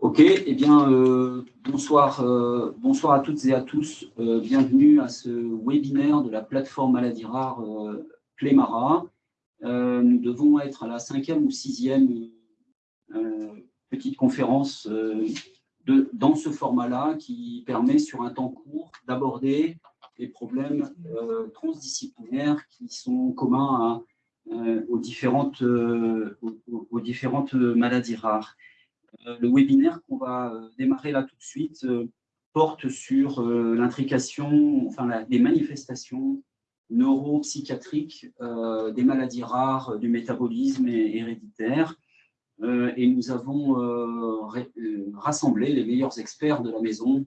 Ok, eh bien, euh, bonsoir, euh, bonsoir à toutes et à tous. Euh, bienvenue à ce webinaire de la plateforme Maladie Rare Clémara. nous devons être à la cinquième ou sixième petite conférence de, dans ce format-là qui permet sur un temps court d'aborder les problèmes transdisciplinaires qui sont communs aux, différentes, aux différentes maladies rares. Euh, le webinaire qu'on va euh, démarrer là tout de suite euh, porte sur l'intrication, enfin les manifestations neuropsychiatriques des maladies rares, du métabolisme héréditaire. et nous avons rassemblé les meilleurs experts de la maison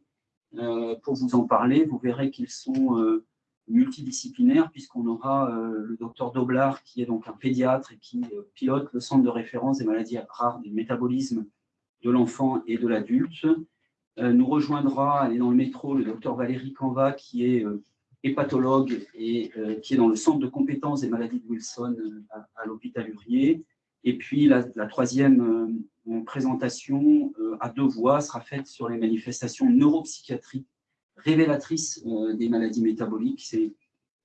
pour vous en parler. Vous verrez qu'ils sont multidisciplinaires puisqu'on aura le docteur Doblar qui est donc un pédiatre et qui pilote le centre de référence des maladies rares du métabolisme de l'enfant et de l'adulte. Euh, nous rejoindra, est dans le métro, le docteur Valérie Canva, qui est euh, hépatologue et euh, qui est dans le centre de compétences des maladies de Wilson à, l'hôpital Urier. Et puis la, troisième présentation à deux voix sera faite sur les manifestations neuropsychiatriques révélatrices des maladies métaboliques.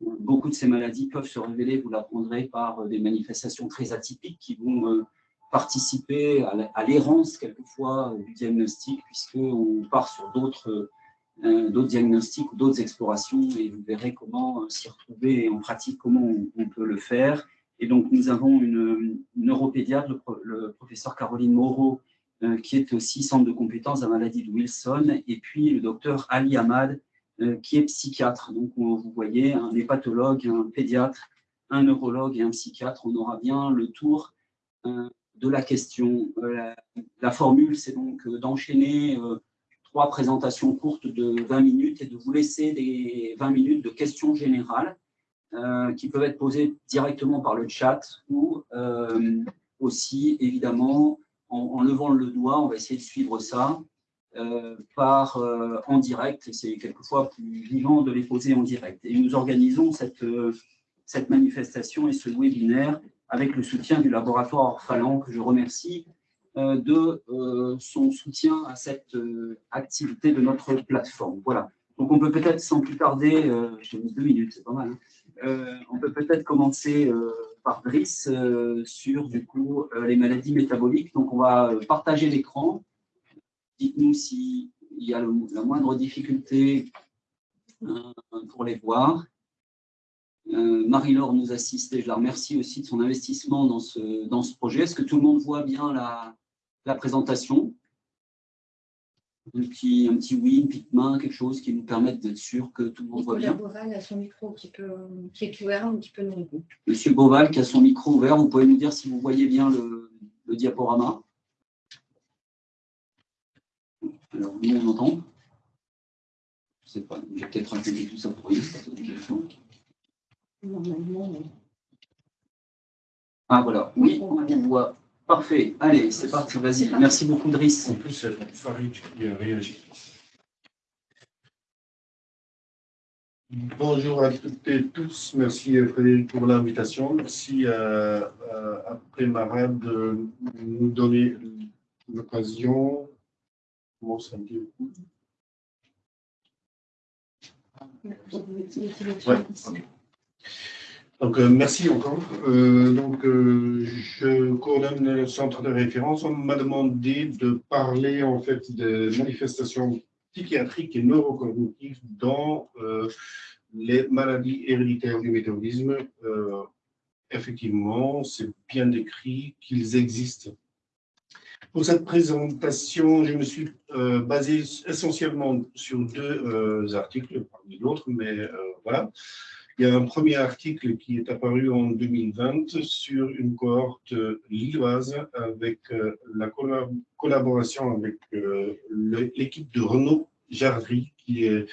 Beaucoup de ces maladies peuvent se révéler, vous l'apprendrez, par des manifestations très atypiques qui vont participer à l'errance quelquefois du diagnostic, puisqu'on part sur d'autres euh, d'autres diagnostics ou d'autres explorations et vous verrez comment euh, s'y retrouver et en pratique comment on, peut le faire. Et donc nous avons une, neuropédiatre, le, professeur Caroline Moreau, euh, qui est aussi centre de compétences à maladie de Wilson, et puis le docteur Ali Ahmad, qui est psychiatre. Donc vous voyez, un hépatologue, un pédiatre, un neurologue et un psychiatre, on aura bien le tour de la question. Euh, la, formule, c'est donc euh, d'enchaîner euh, trois présentations courtes de 20 minutes et de vous laisser des 20 minutes de questions générales qui peuvent être posées directement par le chat ou aussi, évidemment, en, levant le doigt, on va essayer de suivre ça par en direct. C'est quelquefois plus vivant de les poser en direct. Et nous organisons cette, cette manifestation et ce webinaire avec le soutien du laboratoire Orphalan, que je remercie euh, de euh, son soutien à cette euh, activité de notre plateforme. Voilà. Donc, on peut peut-être, sans plus tarder, j'ai mis deux minutes, c'est pas mal, hein, on peut peut-être commencer par Brice sur, du coup, les maladies métaboliques. Donc, on va partager l'écran. Dites-nous s'il y a la moindre difficulté pour les voir. Euh, Marie-Laure nous assiste et je la remercie aussi de son investissement dans ce, dans ce projet. Est-ce que tout le monde voit bien la, la présentation? Un petit, un petit oui, une petite main, quelque chose qui nous permette d'être sûr que tout le monde voit bien? Boval a son micro qui, peut, qui est ouvert, un petit peu nous Monsieur Boval qui a son micro ouvert, vous pouvez nous dire si vous voyez bien le, le diaporama? Alors, nous, on entend Je ne sais pas, j'ai peut-être intégré tout ça pour Ah voilà, oui, on voit. Parfait. Allez, c'est parti, vas-y. Merci beaucoup, Driss. En plus, c'est Farid qui a réagi. Bonjour à toutes et tous. Merci Frédéric pour l'invitation. Merci à, à, de nous donner l'occasion. Comment ça dit? Ouais. Donc, euh, merci encore. Euh, donc, euh, je coordonne le centre de référence. On m'a demandé de parler en fait des manifestations psychiatriques et neurocognitives dans les maladies héréditaires du métabolisme. effectivement, c'est bien décrit qu'ils existent. Pour cette présentation, je me suis basé essentiellement sur deux articles, parmi d'autres, mais voilà. Il y a un premier article qui est apparu en 2020 sur une cohorte lilloise avec euh, la collaboration avec euh, l'équipe de Renaud Jardry, qui est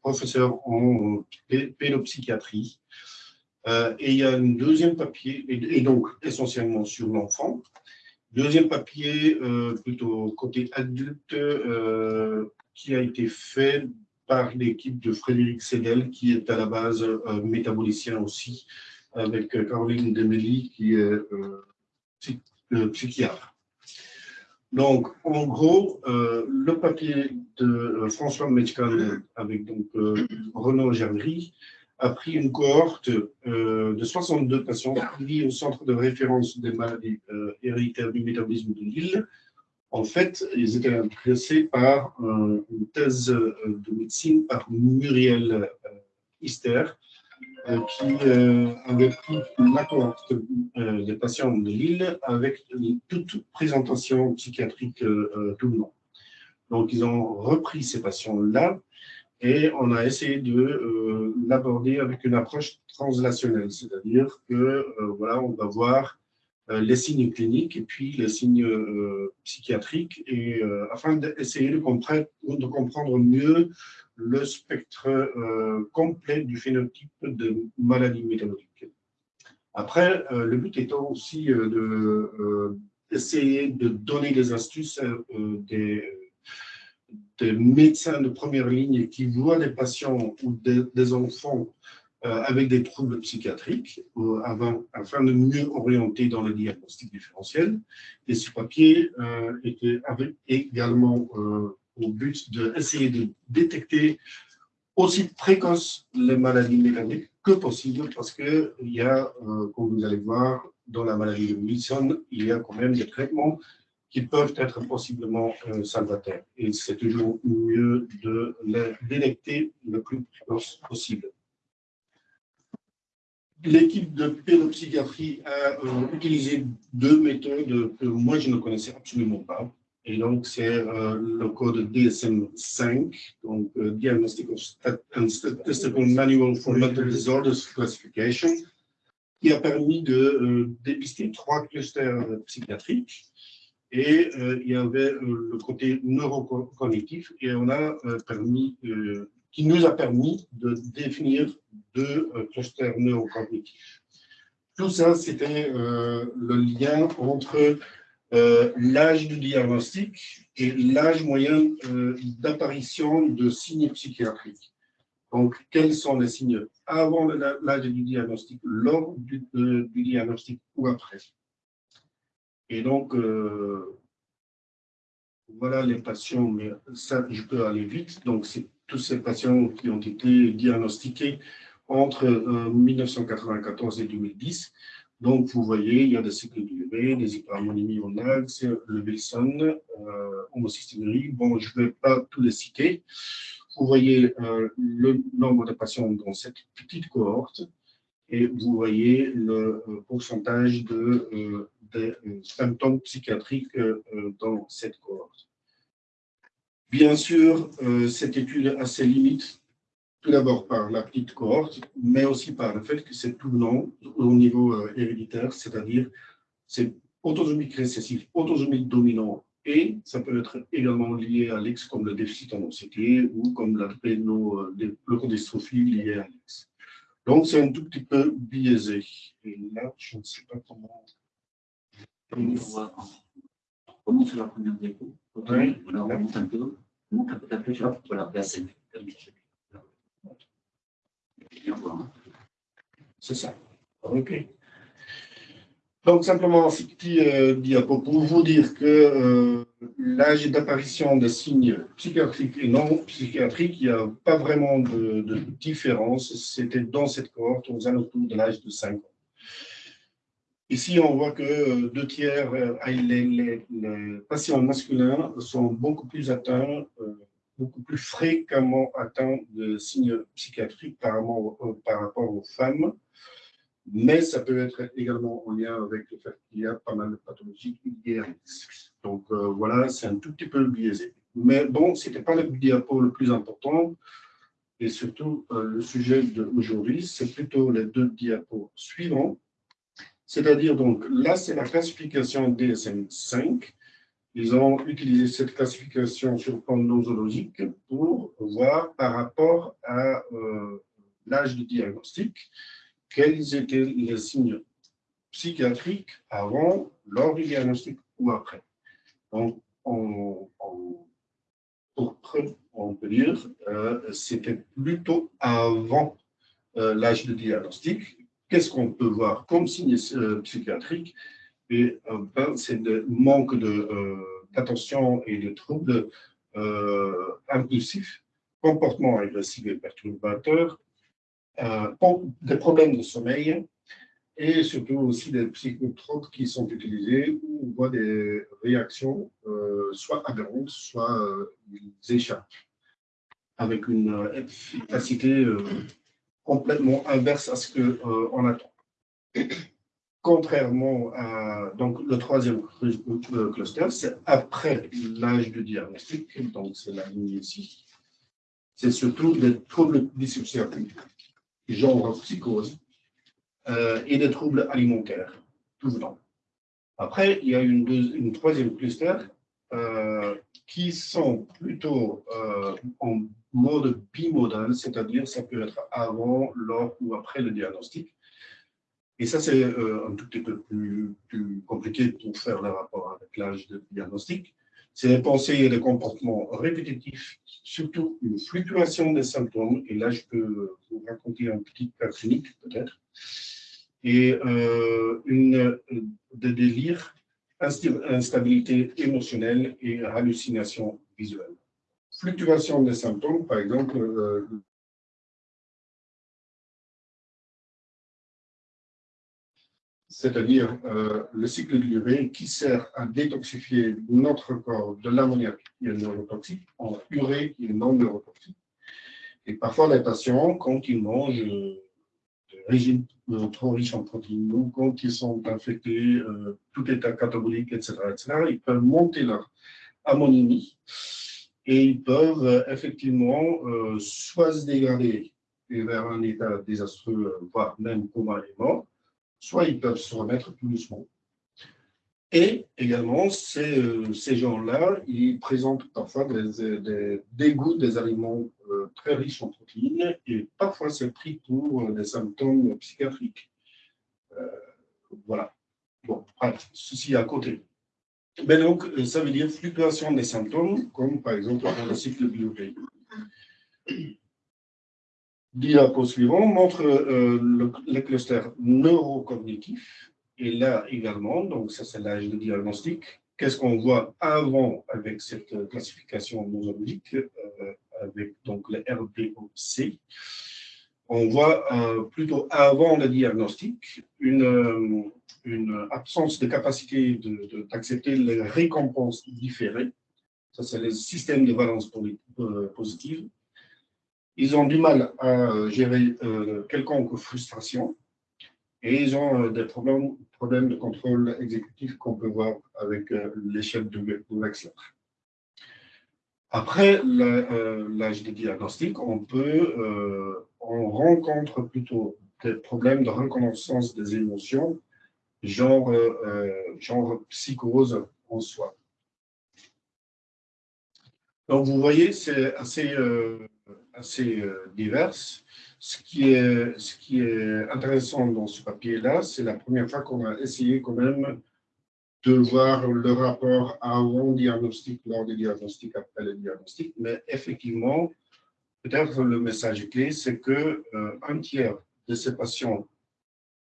professeur en pédopsychiatrie. Euh, et il y a un deuxième papier, et, donc essentiellement sur l'enfant. Deuxième papier, plutôt côté adulte, qui a été fait par l'équipe de Frédéric Sedel, qui est à la base euh, métabolicien aussi, avec euh, Caroline Demely, qui est euh, psychiatre. Donc, en gros, euh, le papier de euh, François Metchkan avec donc Renaud Germery a pris une cohorte de 62 patients suivis au centre de référence des maladies héréditaires du métabolisme de Lille. En fait, ils étaient intéressés par une thèse de médecine par Muriel Ister, euh, qui euh, avait pris la cohorte euh, des patients de Lille avec toute présentation psychiatrique tout le long. Donc, ils ont repris ces patients-là et on a essayé de l'aborder avec une approche translationnelle, c'est-à-dire que voilà, on va voir les signes cliniques et puis les signes psychiatriques, et afin d'essayer de, de, comprendre mieux le spectre euh, complet du phénotype de maladie métabolique. Après, euh, le but étant aussi euh, d'essayer de, donner des astuces des, des, médecins de première ligne qui voient des patients ou des, enfants avec des troubles psychiatriques avant, afin de mieux orienter dans le diagnostic différentiel. Et ce papier était avec également au but d'essayer de détecter aussi précoce les maladies mécaniques que possible, parce qu'il y a, euh, comme vous allez voir, dans la maladie de Wilson, il y a quand même des traitements qui peuvent être possiblement euh, salvateurs. Et c'est toujours mieux de les détecter le plus précoce possible. L'équipe de pédopsychiatrie a euh, utilisé deux méthodes que moi je ne connaissais absolument pas. Et donc, c'est euh, le code DSM-5, donc euh, Diagnostic and Statistical Manual for Mental Disorders Classification, qui a permis de dépister trois clusters psychiatriques. Et il y avait le côté neurocognitif, et on a permis, qui nous a permis de définir deux clusters neurocognitifs. Tout ça, c'était le lien entre euh, l'âge du diagnostic et l'âge moyen euh, d'apparition de signes psychiatriques. Donc, quels sont les signes avant l'âge du diagnostic, lors du, euh, diagnostic ou après? Et donc, voilà les patients, mais ça, je peux aller vite. Donc, c'est tous ces patients qui ont été diagnostiqués entre 1994 et 2010. Donc, vous voyez, il y a des cycles d'UV, des hyperharmonies en axe, le Wilson, euh. Bon, je ne vais pas tous les citer. Vous voyez euh, le nombre de patients dans cette petite cohorte et vous voyez le euh, pourcentage de, euh, de symptômes psychiatriques dans cette cohorte. Bien sûr, cette étude a ses limites tout d'abord par la petite cohorte, mais aussi par le fait que c'est long au niveau euh, héréditaire, c'est-à-dire c'est autosomique récessif, autosomique dominant, et ça peut être également lié à l'X comme le déficit en anxiété ou comme la euh, leucodystrophie liée à l'X. Donc c'est un tout petit peu biaisé. Et là, je ne sais pas comment... Comment sur la première Oui. On remonte un peu. Un ta flèche. Voilà, là, c'est c'est ça. OK. Donc, simplement, ce petit euh, diapo pour vous dire que euh, l'âge d'apparition des signes psychiatriques et non psychiatriques, il n'y a pas vraiment de, différence. C'était dans cette cohorte aux alentours de l'âge de 5 ans. Ici, on voit que euh, deux tiers, les, les, patients masculins sont beaucoup plus atteints beaucoup plus fréquemment atteint de signes psychiatriques par rapport, aux femmes, mais ça peut être également en lien avec le fait qu'il y a pas mal de pathologies liées Donc euh, voilà, c'est un tout petit peu biaisé. Mais bon, ce n'était pas le diapo le plus important, et surtout euh, le sujet d'aujourd'hui, c'est plutôt les deux diapos suivants. C'est-à-dire, donc, là, c'est la classification DSM-5, ils ont utilisé cette classification sur le plan nosologique pour voir par rapport à euh, l'âge de diagnostic quels étaient les signes psychiatriques avant, lors du diagnostic ou après. Donc, on, on peut dire euh, c'était plutôt avant euh, l'âge de diagnostic. Qu'est-ce qu'on peut voir comme signes psychiatriques et ben, c'est le manque euh, d'attention et de troubles impulsifs, comportements agressifs et perturbateurs, des problèmes de sommeil, et surtout aussi des psychotropes qui sont utilisés où on voit des réactions euh, soit aberrantes, soit euh, ils échappent, avec une efficacité euh, complètement inverse à ce qu'on attend. Contrairement à donc, le troisième cluster, c'est après l'âge de diagnostic, donc c'est la ligne ici. C'est surtout des troubles dissociatifs, genre psychose, euh, et des troubles alimentaires, tout le. Après, il y a une, une troisième cluster euh, qui sont plutôt euh, en mode bimodal, c'est-à-dire ça peut être avant, lors ou après le diagnostic. Et ça, c'est un tout petit peu plus, compliqué pour faire le rapport avec l'âge de diagnostic. C'est des pensées et des comportements répétitifs, surtout une fluctuation des symptômes. Et là, je peux vous raconter un petit cas clinique, peut-être et euh, une, de délire, instabilité émotionnelle et hallucination visuelle. Fluctuation des symptômes, par exemple, euh, c'est-à-dire euh, le cycle de l'urée qui sert à détoxifier notre corps de l'ammoniac qui est neurotoxique en urée qui est non neurotoxique. Et parfois, les patients, quand ils mangent régime euh, trop riche en protéines. ou quand ils sont infectés, euh, tout état catabolique, etc., etc., ils peuvent monter leur ammonémie et ils peuvent euh, effectivement soit se dégrader vers un état désastreux, voire même coma et mort, soit ils peuvent se remettre plus doucement. Et également, ces, euh, gens-là, ils présentent parfois des, des dégoûts des aliments euh, très riches en protéines et parfois c'est pris pour euh, des symptômes psychiatriques. voilà. Bon, ceci à côté. Mais donc, ça veut dire fluctuation des symptômes, comme par exemple dans le cycle biologique. Diapo suivant montre le, le cluster neurocognitif et là également, donc ça c'est l'âge de diagnostic. Qu'est-ce qu'on voit avant avec cette classification nosologique, euh, avec donc le RDOC On voit euh, plutôt avant le diagnostic une, euh, absence de capacité d'accepter de, les récompenses différées. Ça c'est le système de valence positive. Ils ont du mal à gérer quelconque frustration et ils ont des problèmes problème de contrôle exécutif qu'on peut voir avec euh, l'échelle de Wechsler. Après euh, l'âge de diagnostic, on peut, euh, on rencontre plutôt des problèmes de reconnaissance des émotions, genre, genre psychose en soi. Donc vous voyez, c'est assez, assez divers. Ce qui est, ce qui est intéressant dans ce papier-là, c'est la première fois qu'on a essayé quand même de voir le rapport avant diagnostic, lors du diagnostic, après le diagnostic. Mais effectivement, peut-être le message clé, c'est que euh, un tiers de ces patients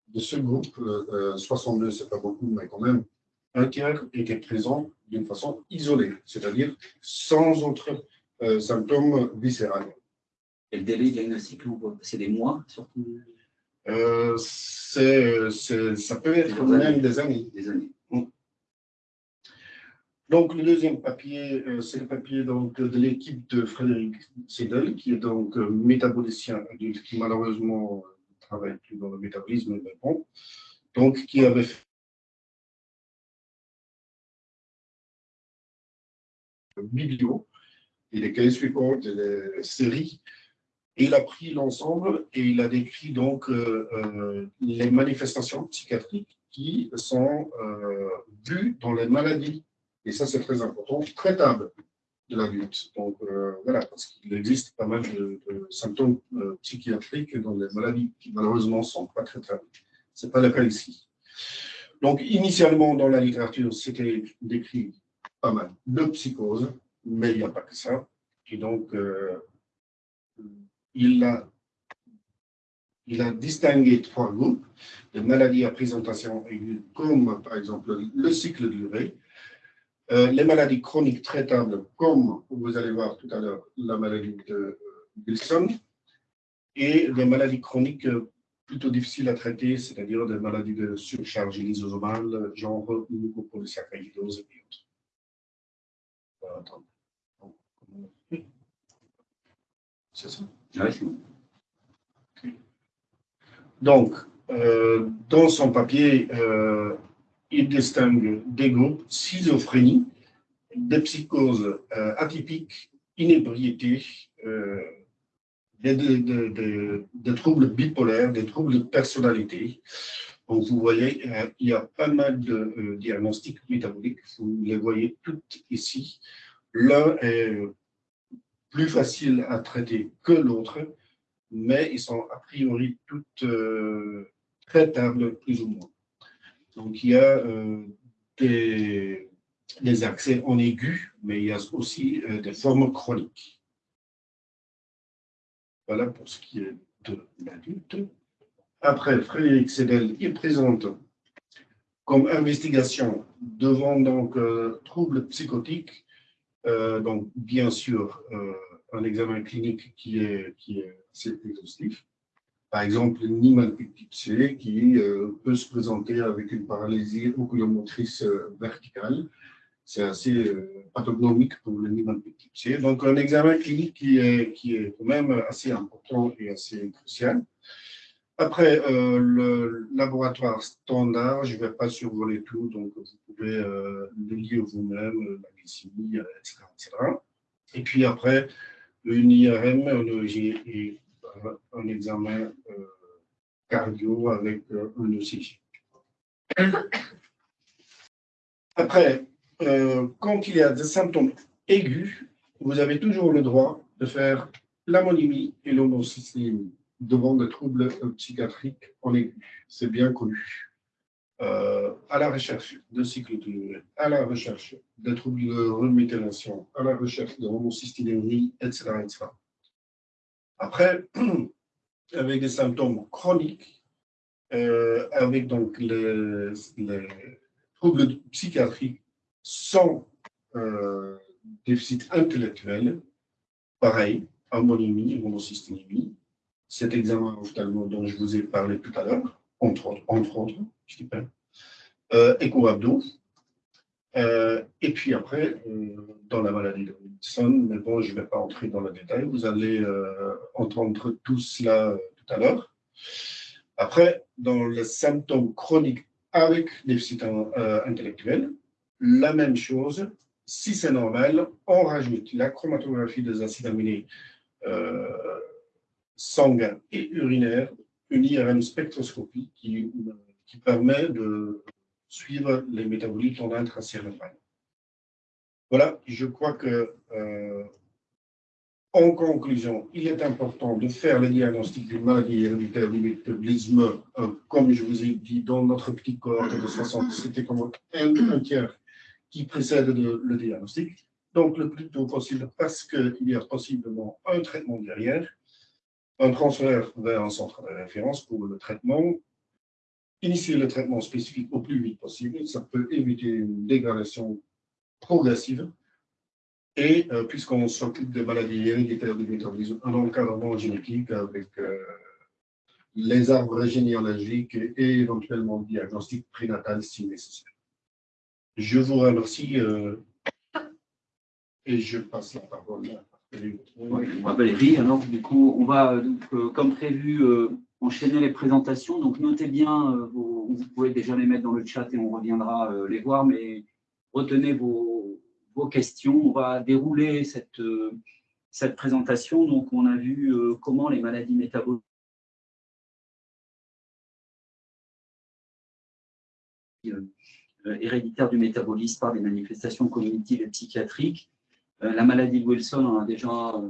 de ce groupe, euh, 62, euh, c'est pas beaucoup, mais quand même, un tiers était présent d'une façon isolée, c'est-à-dire sans autres euh, symptômes viscéraux. Et le délai diagnostique, c'est des mois surtout? Euh, Ça peut être même des années. Des années. Donc, le deuxième papier, euh, c'est le papier donc, de l'équipe de Frédéric Sedel, qui est donc euh, métabolicien adulte, qui malheureusement ne travaille plus dans le métabolisme, mais bon, donc qui avait fait vidéo et les case reports et les séries il a pris l'ensemble et il a décrit donc euh, euh, les manifestations psychiatriques qui sont euh, vues dans les maladies, et ça c'est très important, traitables de l'adulte. Donc voilà, parce qu'il existe pas mal de, symptômes psychiatriques dans les maladies qui malheureusement ne sont pas traitables. Ce n'est pas le cas ici. Donc initialement dans la littérature, c'était décrit pas mal de psychose, mais il n'y a pas que ça. Et donc, il a, il a distingué trois groupes de maladies à présentation aiguë, comme par exemple le cycle de l'urée, Euh, les maladies chroniques traitables, comme vous allez voir tout à l'heure, la maladie de Wilson, et des maladies chroniques plutôt difficiles à traiter, c'est-à-dire des maladies de surcharge lysosomale, genre mucopolysaccharidose et autres. C'est ça? Donc, euh, dans son papier, euh, il distingue des groupes schizophrénie, des psychoses euh, atypiques, inébriété, des, troubles bipolaires, des troubles de personnalité. Donc, vous voyez, il y a pas mal de diagnostics métaboliques, vous les voyez toutes ici. L'un est plus facile à traiter que l'autre, mais ils sont a priori toutes euh, traitables plus ou moins. Donc il y a euh, des, accès en aigu, mais il y a aussi euh, des formes chroniques. Voilà pour ce qui est de l'adulte. Après, Frédéric Sedel, il présente comme investigation devant donc troubles psychotiques euh, donc, bien sûr, euh, un examen clinique qui est, qui est assez exhaustif. Par exemple, une C qui euh, peut se présenter avec une paralysie oculomotrice verticale. C'est assez pathognomique pour le C. Donc, un examen clinique qui est, quand même assez important et assez crucial. Après, euh, le laboratoire standard, je ne vais pas survoler tout, donc vous pouvez euh, le lire vous-même, euh, la glycémie, etc., Et puis après, une IRM et un examen cardio avec un ECG. Après, quand il y a des symptômes aigus, vous avez toujours le droit de faire l'ammonimie et l'homocystémie devant des troubles psychiatriques en aigu. C'est bien connu. Euh, à la recherche de cyclotélurie, à la recherche des troubles de reméthylation, à la recherche de homocysténurie, etc., etc. Après, avec des symptômes chroniques, euh, avec donc les, troubles psychiatriques sans euh, déficit intellectuel, pareil, ammonimie, homocysténémie, cet examen ophtalmo dont je vous ai parlé tout à l'heure, entre autres, entre autres, je dis pas, euh, écho-abdo, euh, et puis après, euh, dans la maladie de Wilson, mais bon, je ne vais pas entrer dans le détail, vous allez euh, entendre tout cela tout à l'heure. Après, dans les symptômes chroniques avec déficit intellectuel, la même chose, si c'est normal, on rajoute la chromatographie des acides aminés sanguin et urinaire, une IRM spectroscopie qui permet de suivre les métabolites en intracérébral. Voilà, je crois que, euh, en conclusion, il est important de faire le diagnostic d'une maladie héréditaire du métabolisme, euh, comme je vous ai dit, dans notre petite cohorte de 60, c'était comme un, tiers qui précède le diagnostic. Donc, le plus tôt possible, parce qu'il y a possiblement un traitement derrière, un transfert vers un centre de référence pour le traitement, initier le traitement spécifique au plus vite possible, ça peut éviter une dégradation progressive, et euh, puisqu'on s'occupe des maladies héréditaires du métabolisme, un encadrement génétique avec euh, les arbres généalogiques et, éventuellement le diagnostic prénatal si nécessaire. Je vous remercie euh, et je passe la parole à Valérie, alors du coup, on va, comme prévu, enchaîner les présentations. Donc, notez bien, euh, vous pouvez déjà les mettre dans le chat et on reviendra les voir, mais retenez vos, questions. On va dérouler cette, cette présentation. Donc, on a vu comment les maladies métaboliques héréditaires du métabolisme par des manifestations cognitives et psychiatriques euh, la maladie de Wilson, on a déjà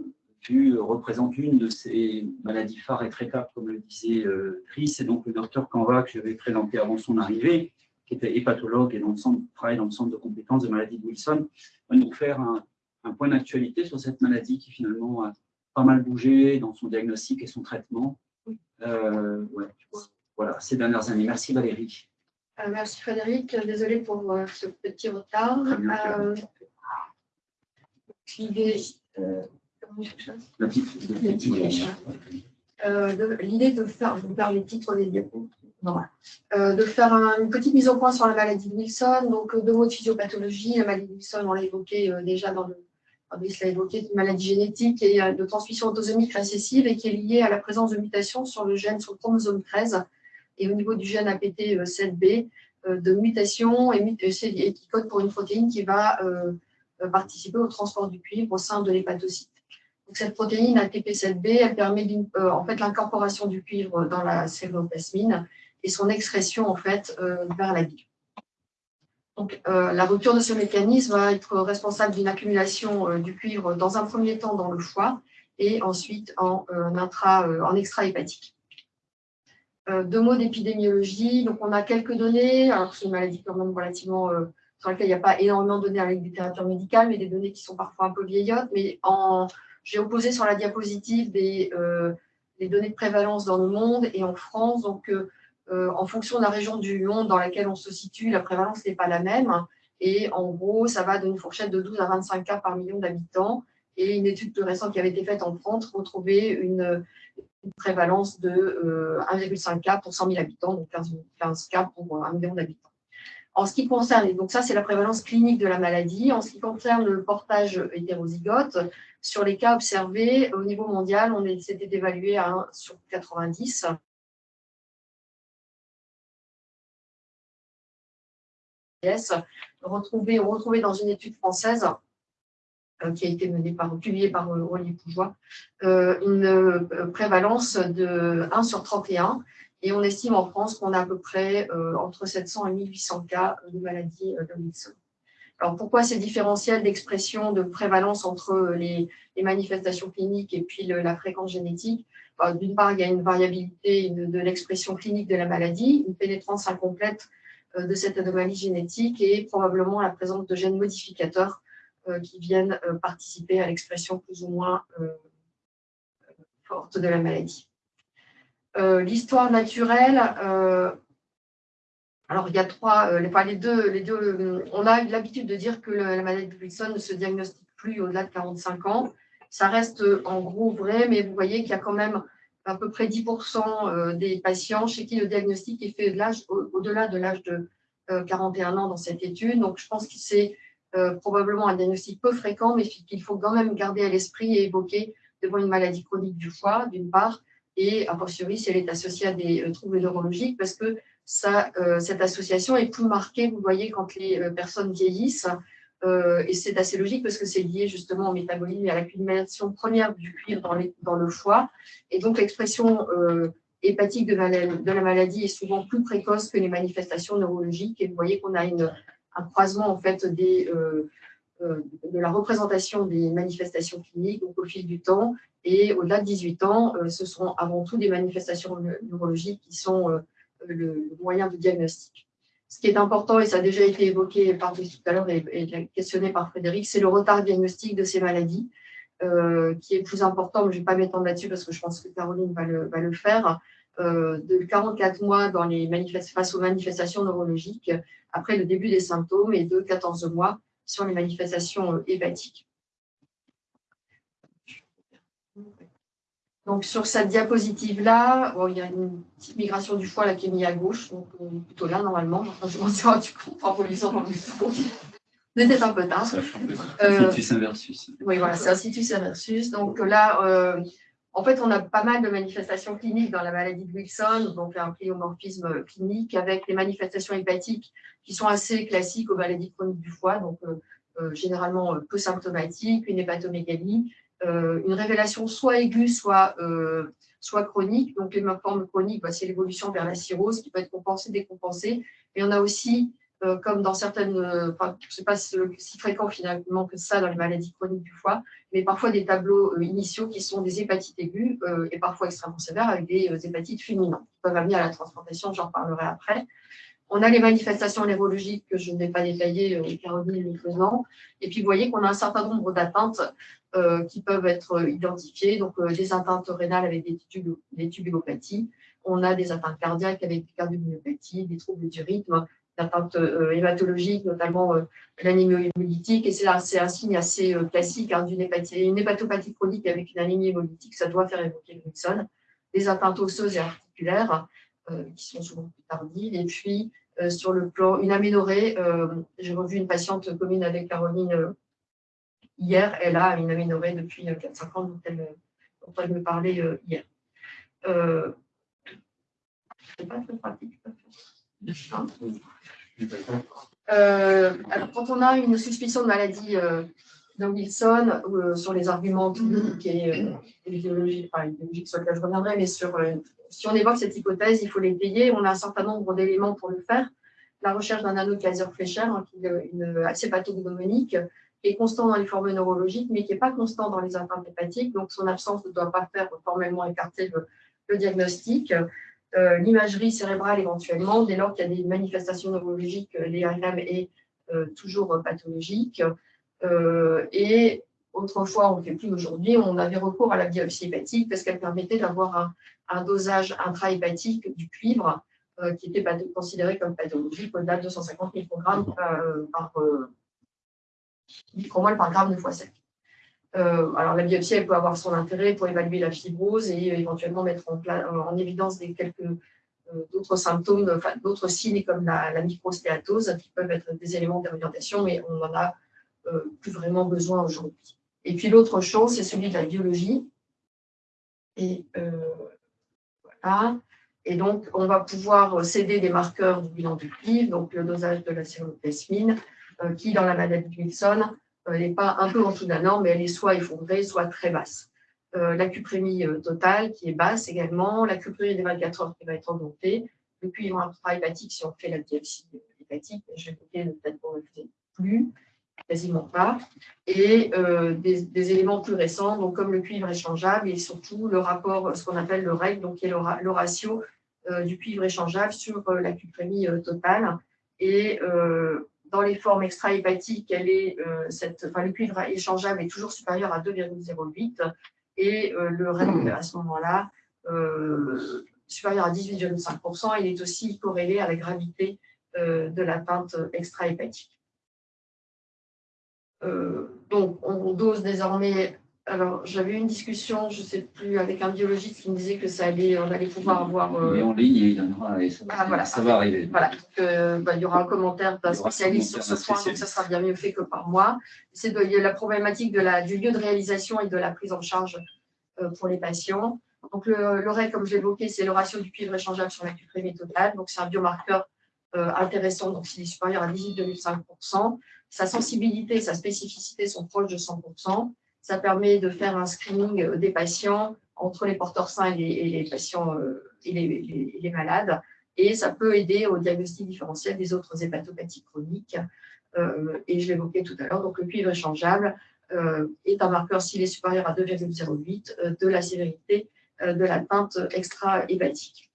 euh, représente une de ces maladies phares et traitables, comme le disait euh, Chris. Et donc, le docteur Canva, que j'avais présenté avant son arrivée, qui était hépatologue et dans le centre, travaille dans le centre de compétences de maladie de Wilson, va nous faire un, point d'actualité sur cette maladie qui finalement a pas mal bougé dans son diagnostic et son traitement. voilà, ces dernières années. Merci Valérie. Euh, merci Frédéric, désolée pour euh, ce petit retard. Euh, L'idée l'idée de faire, je vais faire les titres des diapos, de faire une petite mise au point sur la maladie de Wilson. Donc, deux mots de physiopathologie. La maladie de Wilson, on l'a évoqué déjà dans le. Fabrice l'a évoqué, une maladie génétique et de transmission autosomique récessive et qui est liée à la présence de mutations sur le gène, sur le chromosome 13 et au niveau du gène APT7B, euh, de mutation et, qui code pour une protéine qui va euh, euh, participer au transport du cuivre au sein de l'hépatocyte. Cette protéine ATP7B, elle permet en fait l'incorporation du cuivre dans la céréoplasmine et son excrétion en fait vers la bile. Donc, la rupture de ce mécanisme va être responsable d'une accumulation du cuivre dans un premier temps dans le foie et ensuite en, intra, en extra-hépatique. Euh, deux mots d'épidémiologie. Donc, on a quelques données. Alors, c'est une maladie quand même relativement euh, sur laquelle il n'y a pas énormément de données avec littérature médicale, mais des données qui sont parfois un peu vieillottes. Mais en, j'ai opposé sur la diapositive des, euh, données de prévalence dans le monde et en France. Donc, en fonction de la région du monde dans laquelle on se situe, la prévalence n'est pas la même. Et en gros, ça va d'une fourchette de 12 à 25 cas par million d'habitants. Et une étude plus récente qui avait été faite en France retrouvait une, prévalence de 1,5 euh, cas pour 100 000 habitants, donc 15, cas pour 1 million d'habitants. En ce qui concerne, donc ça c'est la prévalence clinique de la maladie, en ce qui concerne le portage hétérozygote, sur les cas observés au niveau mondial, on s'était évalué à 1 sur 90. Retrouvé, retrouvé dans une étude française euh, qui a été menée par, publiée par euh, Rolly Poujois, euh, une prévalence de 1 sur 31. Et on estime en France qu'on a à peu près entre 700 et 1800 cas de maladie de Wilson. Alors pourquoi ces différentiels d'expression de prévalence entre les, manifestations cliniques et puis la fréquence génétique? Bah, D'une part, il y a une variabilité de, l'expression clinique de la maladie, une pénétrance incomplète de cette anomalie génétique et probablement la présence de gènes modificateurs euh, qui viennent euh, participer à l'expression plus ou moins euh, forte de la maladie. L'histoire naturelle, alors, il y a trois, les, deux, les deux, on a l'habitude de dire que la maladie de Wilson ne se diagnostique plus au-delà de 45 ans. Ça reste en gros vrai, mais vous voyez qu'il y a quand même à peu près 10% des patients chez qui le diagnostic est fait au-delà de l'âge de 41 ans dans cette étude. Donc, je pense que c'est euh, probablement un diagnostic peu fréquent, mais qu'il faut quand même garder à l'esprit et évoquer devant une maladie chronique du foie, d'une part, et a fortiori si elle est associée à des euh, troubles neurologiques, parce que euh, cette association est plus marquée, vous voyez, quand les personnes vieillissent, et c'est assez logique parce que c'est lié justement au métabolisme et à l'accumulation première du cuivre dans, le foie, et donc l'expression hépatique de, la maladie est souvent plus précoce que les manifestations neurologiques, et vous voyez qu'on a un croisement en fait euh, euh, de la représentation des manifestations cliniques au fil du temps. Et au-delà de 18 ans, euh, ce sont avant tout des manifestations neurologiques qui sont le, moyen de diagnostic. Ce qui est important, et ça a déjà été évoqué par tout à l'heure et, questionné par Frédéric, c'est le retard diagnostique de ces maladies, qui est plus important, je ne vais pas m'étendre là-dessus parce que je pense que Caroline va le, faire, de 44 mois dans les face aux manifestations neurologiques après le début des symptômes et de 14 mois sur les manifestations euh, hépatiques. Donc, sur cette diapositive-là, il y a une petite migration du foie là, qui est mise à gauche, donc euh, plutôt là, normalement. je m'en suis rendu compte en polisant dans le micro. C'était un peu tard. Euh, situs inversus. Oui, voilà, c'est un situs inversus. Donc là, euh, en fait, on a pas mal de manifestations cliniques dans la maladie de Wilson, donc un pléomorphisme clinique avec les manifestations hépatiques qui sont assez classiques aux maladies chroniques du foie, donc euh, euh, généralement euh, peu symptomatiques, une hépatomégalie, une révélation soit aiguë, soit, soit chronique. Donc, les formes chroniques, bah, c'est l'évolution vers la cirrhose qui peut être compensée, décompensée. Et on a aussi euh, comme dans certaines, euh, enfin, je ne sais pas si, fréquent finalement que ça dans les maladies chroniques du foie, mais parfois des tableaux euh, initiaux qui sont des hépatites aiguës et parfois extrêmement sévères avec des hépatites fulminantes qui peuvent amener à la transplantation, j'en parlerai après. On a les manifestations neurologiques que je ne vais pas détailler, Caroline le faisant. Et puis, vous voyez qu'on a un certain nombre d'atteintes qui peuvent être identifiées. Donc, des atteintes rénales avec des, tubulopathies, on a des atteintes cardiaques avec des cardiomyopathie, des troubles du rythme, des atteintes hématologiques, notamment l'anémie hémolytique. Et c'est un signe assez classique hein, d'une une hépatopathie chronique avec une anémie hémolytique, ça doit faire évoquer le Wilson. Des atteintes osseuses et articulaires, qui sont souvent plus tardives. Et puis, sur le plan, une aménorrhée, j'ai revu une patiente commune avec Caroline hier, elle a une aménorrhée depuis 4-5 ans dont elle, dont elle me parlait hier. Euh, c'est pas très pratique. Euh, alors, quand on a une suspicion de maladie euh, de Wilson, euh, sur les arguments cliniques et idéologiques, enfin, idéologiques sur lesquels je reviendrai, mais sur, si on évoque cette hypothèse, il faut les payer. On a un certain nombre d'éléments pour le faire. La recherche d'un anneau de laser Fleischer, hein, qui est une, assez pathognomonique, qui est constant dans les formes neurologiques, mais qui n'est pas constant dans les atteintes hépatiques. Donc, son absence ne doit pas faire formellement écarter le, diagnostic. Euh, l'imagerie cérébrale éventuellement, dès lors qu'il y a des manifestations neurologiques, euh, l'IRM est euh, toujours pathologique. et autrefois, on ne le fait plus aujourd'hui, on avait recours à la biopsie hépatique parce qu'elle permettait d'avoir un, dosage intrahépatique du cuivre qui était considéré comme pathologique au-delà de 250 microgrammes par, micromol par gramme de fois sec. Euh, alors, la biopsie, elle peut avoir son intérêt pour évaluer la fibrose et éventuellement mettre en, en évidence des quelques euh, d'autres symptômes, enfin, d'autres signes comme la, la microstéatose qui peuvent être des éléments d'orientation, mais on n'en a euh, plus vraiment besoin aujourd'hui. Et puis l'autre chose, c'est celui de la biologie. Et voilà. Et donc, on va pouvoir céder des marqueurs du bilan du cuivre, donc le dosage de la sérotesmine, qui, dans la maladie de Wilson, elle n'est pas un peu en dessous de la norme, mais elle est soit effondrée, soit très basse. Euh, la cuprémie euh, totale qui est basse également, la cuprémie des 24 heures qui va être augmentée, le cuivre intra-hépatique si on fait la biopsie hépatique, je vais peut-être pour le plus, quasiment pas, et euh, des, éléments plus récents, donc comme le cuivre échangeable et surtout le rapport, ce qu'on appelle le REC, donc qui est le, ratio du cuivre échangeable sur la cuprémie totale. Et dans les formes extra-hépatiques, elle euh, enfin, le cuivre échangeable est toujours supérieur à 2,08 et euh, le REM à ce moment-là euh, supérieur à 18,5%. Il est aussi corrélé à la gravité de l'atteinte extra-hépatique. Donc, on dose désormais alors, j'avais eu une discussion, je ne sais plus, avec un biologiste qui me disait que ça allait, on allait pouvoir avoir. Euh... en ligne, il y en aura, et ça, ah, ça va arriver. Voilà, euh, bah, il y aura un commentaire d'un spécialiste sur ce point, donc ça sera bien mieux fait que par moi. C'est la problématique de la, du lieu de réalisation et de la prise en charge euh, pour les patients. Donc, le, le comme je l'évoquais, c'est le ratio du cuivre échangeable sur la cuprémie totale. Donc, c'est un biomarqueur euh, intéressant, donc s'il est supérieur à 18,5%. Sa sensibilité et sa spécificité sont proches de 100%. Ça permet de faire un screening euh, des patients entre les porteurs sains et les, patients euh, et les, malades. Et ça peut aider au diagnostic différentiel des autres hépatopathies chroniques. Euh, et je l'évoquais tout à l'heure, donc le cuivre échangeable est un marqueur, s'il est supérieur à 2,08, de la sévérité de l'atteinte extra-hépatique.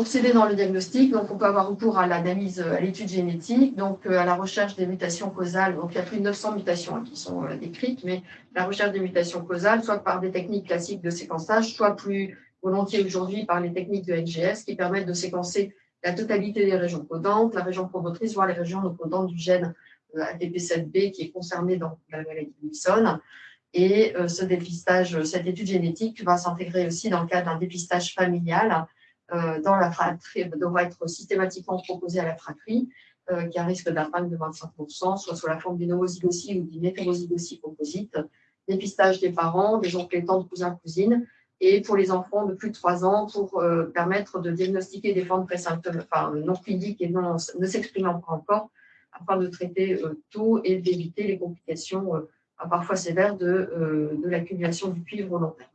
Pour s'aider dans le diagnostic, donc on peut avoir recours à l'analyse, à l'étude génétique, donc euh, à la recherche des mutations causales. Donc il y a plus de 900 mutations hein, qui sont euh, décrites, mais la recherche des mutations causales, soit par des techniques classiques de séquençage, soit plus volontiers aujourd'hui par les techniques de NGS qui permettent de séquencer la totalité des régions codantes, la région promotrice, voire les régions non codantes du gène euh, ATP7B qui est concerné dans la maladie de Wilson. Et ce dépistage, cette étude génétique va s'intégrer aussi dans le cadre d'un dépistage familial dans la fratrie devra être systématiquement proposé à la fratrie, euh, qui a un risque d'impact de 25%, soit sous la forme d'une homozygostie ou d'une hétérozygostie composite, dépistage des parents, des oncles et tantes, cousins, cousines, et pour les enfants de plus de 3 ans pour euh, permettre de diagnostiquer des formes enfin, non cliniques et non, ne s'exprimant pas encore, afin de traiter tôt et d'éviter les complications parfois sévères de, l'accumulation du cuivre volontaire.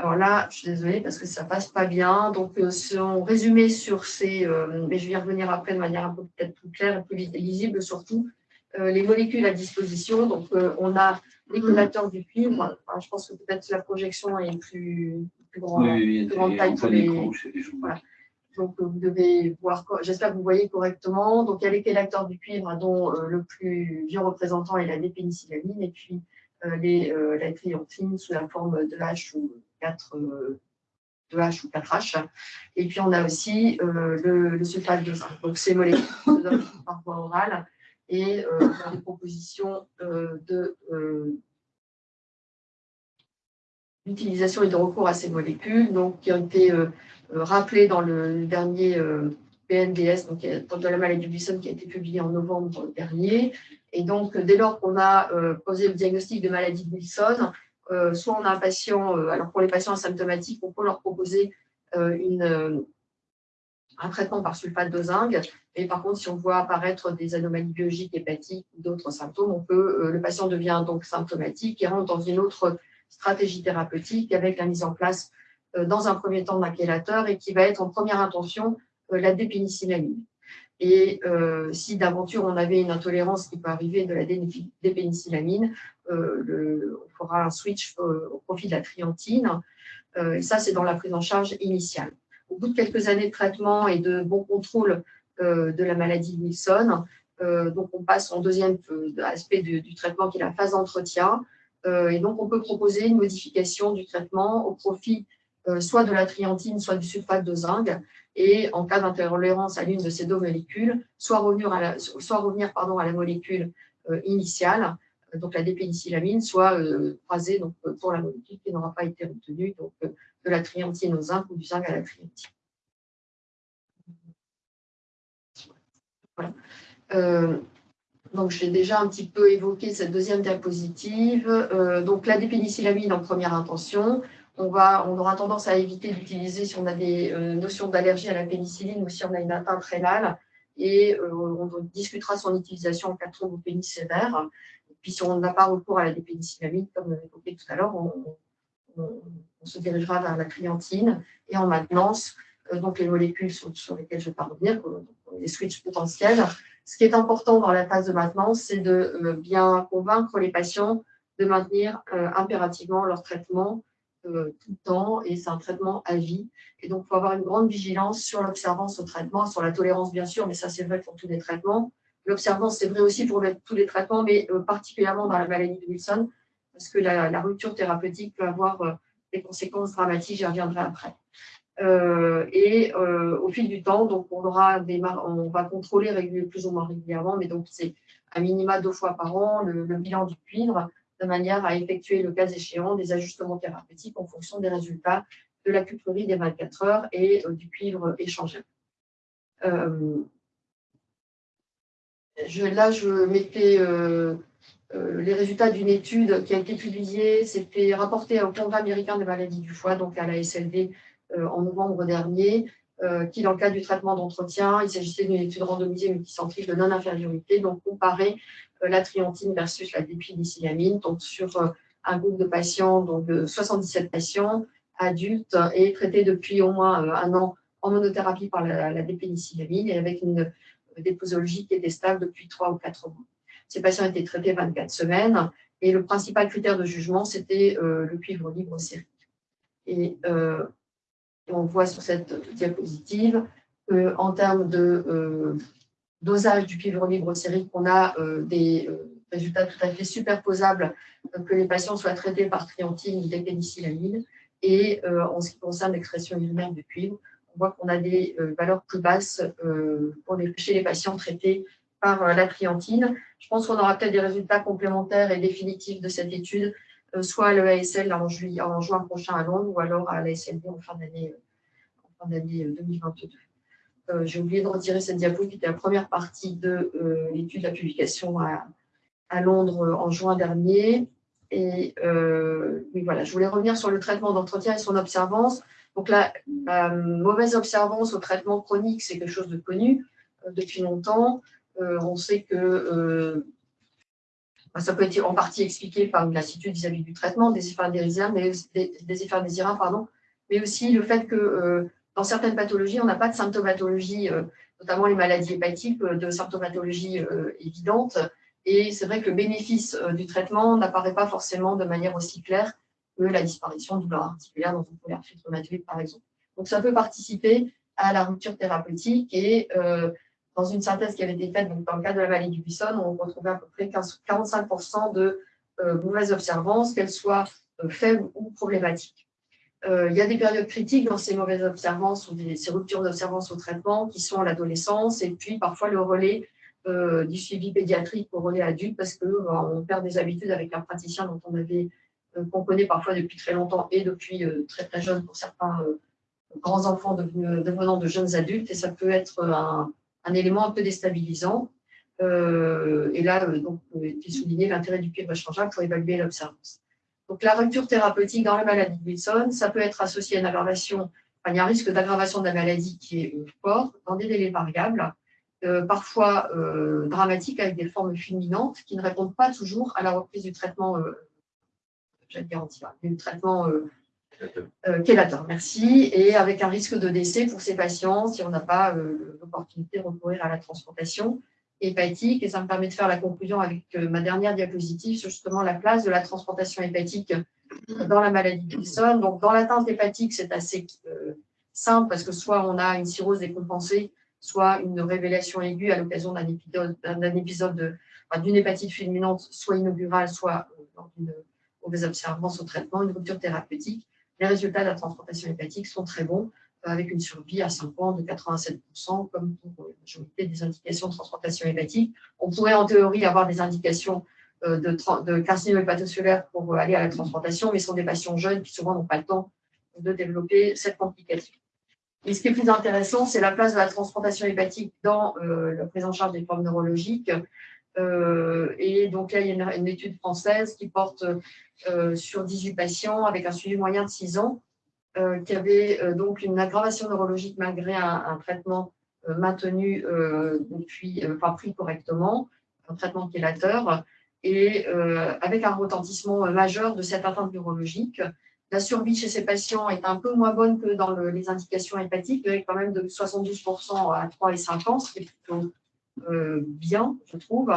Alors là, je suis désolée parce que ça passe pas bien. Donc, euh, si on résumé sur ces, euh, mais je vais y revenir après de manière un peu peut-être plus claire et plus lisible surtout, euh, les molécules à disposition. Donc, on a les collateurs du cuivre. je pense que peut-être la projection est plus, plus, grande taille que les. Voilà. Donc, vous devez voir, j'espère que vous voyez correctement. Donc, il y a les chélateurs du cuivre, dont le plus vieux représentant est la dépénicillamine, et puis les, la triantine sous la forme de H ou 4 de H ou 4H. Et puis, on a aussi le, sulfate de zinc. Donc, ces molécules par voie orale et des propositions de d'utilisation et de recours à ces molécules, donc qui ont été rappelées dans le dernier PNDS, donc de la maladie du Wilson, qui a été publié en novembre dernier. Et donc, dès lors qu'on a euh, posé le diagnostic de maladie de Wilson, euh, soit on a un patient, euh, alors pour les patients asymptomatiques, on peut leur proposer une, un traitement par sulfate de zinc. Et par contre, si on voit apparaître des anomalies biologiques, hépatiques ou d'autres symptômes, le patient devient donc symptomatique et rentre dans une autre stratégie thérapeutique avec la mise en place dans un premier temps d'un chélateur et qui va être en première intention euh, la dépénicillamine. Et euh, si d'aventure on avait une intolérance qui peut arriver de la dépénicillamine, euh, on fera un switch au profit de la triantine. et ça, c'est dans la prise en charge initiale. Au bout de quelques années de traitement et de bon contrôle de la maladie Wilson, donc on passe en deuxième aspect du, du traitement qui est la phase d'entretien. et donc on peut proposer une modification du traitement au profit soit de la triantine, soit du sulfate de zinc, et en cas d'intolérance à l'une de ces deux molécules, soit revenir à la, soit revenir, pardon, à la molécule euh, initiale, euh, donc la dépénicillamine, soit euh, croisée donc, pour la molécule qui n'aura pas été retenue, donc de la triantine au zinc ou du zinc à la triantine. Voilà. donc, j'ai déjà un petit peu évoqué cette deuxième diapositive. donc, la dépénicillamine en première intention, on, on aura tendance à éviter d'utiliser si on a des euh, notions d'allergie à la pénicilline ou si on a une atteinte rénale. Et euh, on discutera son utilisation en cas de thrombopénie sévère. Et puis, si on n'a pas recours à la dépénicillamine, comme évoqué tout à l'heure, on, se dirigera vers la clientine. Et en maintenance, euh, donc les molécules sur, lesquelles je vais pas revenir, les switches potentiels. Ce qui est important dans la phase de maintenance, c'est de bien convaincre les patients de maintenir impérativement leur traitement euh, tout le temps et c'est un traitement à vie. Et donc, il faut avoir une grande vigilance sur l'observance au traitement, sur la tolérance bien sûr, mais ça c'est vrai pour tous les traitements. L'observance, c'est vrai aussi pour tous les traitements, mais euh, particulièrement dans la maladie de Wilson, parce que la, rupture thérapeutique peut avoir euh, des conséquences dramatiques, j'y reviendrai après. et au fil du temps, donc on, aura des on va contrôler plus ou moins régulièrement, mais donc c'est à minima deux fois par an le bilan du cuivre, de manière à effectuer le cas échéant des ajustements thérapeutiques en fonction des résultats de la cutrerie des 24 heures et euh, du cuivre échangé. Euh, là, je mettais euh, les résultats d'une étude qui a été publiée, c'était rapporté au Congrès américain des maladies du foie, donc à la SLD, en novembre dernier, qui, dans le cadre du traitement d'entretien, il s'agissait d'une étude randomisée multicentrique de non-infériorité, donc comparée euh, la triantine versus la dépénicillamine, donc sur euh, un groupe de patients, donc de 77 patients adultes et traités depuis au moins euh, un an en monothérapie par la, la dépénicillamine et avec une déposologie qui était stable depuis 3 ou 4 mois. Ces patients étaient traités 24 semaines et le principal critère de jugement, c'était le cuivre libre sérique. Et on voit sur cette diapositive qu'en termes de dosage du cuivre libre sérique, on a euh, des euh, résultats tout à fait superposables, euh, que les patients soient traités par triantine ou des pénicillamines. Et en ce qui concerne l'expression urinaire du cuivre, on voit qu'on a des valeurs plus basses pour les, chez les patients traités par la triantine. Je pense qu'on aura peut-être des résultats complémentaires et définitifs de cette étude, soit à l'EASL en, en juin prochain à Londres, ou alors à l'ASLD en fin d'année 2022. Euh, j'ai oublié de retirer cette diapo qui était la première partie de euh, l'étude de la publication à, Londres euh, en juin dernier. Et voilà, je voulais revenir sur le traitement d'entretien et son observance. Donc la, mauvaise observance au traitement chronique, c'est quelque chose de connu depuis longtemps. on sait que ça peut être en partie expliqué par une lassitude vis-à-vis du traitement, des effets indésirables, mais, aussi le fait que dans certaines pathologies, on n'a pas de symptomatologie, euh, notamment les maladies hépatiques, euh, de symptomatologie euh, évidente. Et c'est vrai que le bénéfice du traitement n'apparaît pas forcément de manière aussi claire que la disparition de douleur articulaire dans une première rhumatoïde, par exemple. Donc, ça peut participer à la rupture thérapeutique et dans une synthèse qui avait été faite donc, dans le cas de la maladie du Bisson, on retrouvait à peu près 45% de mauvaise observance, qu'elle soit faible ou problématique. il y a des périodes critiques dans ces mauvaises observances ou ces ruptures d'observance au traitement qui sont l'adolescence et puis parfois le relais du suivi pédiatrique au relais adulte parce qu'on perd des habitudes avec un praticien dont on avait qu'on connaît parfois depuis très longtemps et depuis très très jeune pour certains grands enfants devenant de jeunes adultes et ça peut être un, élément un peu déstabilisant. Euh, et là, euh, donc, est souligné l'intérêt du cuivre échangeable pour évaluer l'observance. Donc, la rupture thérapeutique dans la maladie de Wilson, ça peut être associé à une aggravation, il y a un risque d'aggravation de la maladie qui est euh, fort dans des délais variables, parfois dramatiques avec des formes fulminantes qui ne répondent pas toujours à la reprise du traitement, j'allais dire, du traitement euh, merci, et avec un risque de décès pour ces patients si on n'a pas euh, l'opportunité de recourir à la transplantation hépatique. Et ça me permet de faire la conclusion avec euh, ma dernière diapositive sur justement la place de la transplantation hépatique dans la maladie de Wilson. Donc, dans l'atteinte hépatique, c'est assez euh, simple parce que soit on a une cirrhose décompensée, soit une révélation aiguë à l'occasion d'un épisode, d'un épisode d'une hépatite fulminante, soit inaugurale, soit dans une mauvaise observance au traitement, une rupture thérapeutique les résultats de la transplantation hépatique sont très bons, euh, avec une survie à 5 ans de 87%, comme pour la majorité des indications de transplantation hépatique. On pourrait en théorie avoir des indications euh, de, carcinome hépatocellulaire pour aller à la transplantation, mais ce sont des patients jeunes qui souvent n'ont pas le temps de développer cette complication. Et ce qui est plus intéressant, c'est la place de la transplantation hépatique dans euh, la prise en charge des formes neurologiques. Euh, et donc là, il y a une, étude française qui porte euh, sur 18 patients avec un suivi moyen de 6 ans, euh, qui avait donc une aggravation neurologique malgré un, traitement maintenu depuis, enfin pris correctement, un traitement chélateur, et avec un retentissement majeur de cette atteinte neurologique. La survie chez ces patients est un peu moins bonne que dans les indications hépatiques, avec quand même de 72% à 3 et 5 ans, ce qui est plutôt euh, bien, je trouve.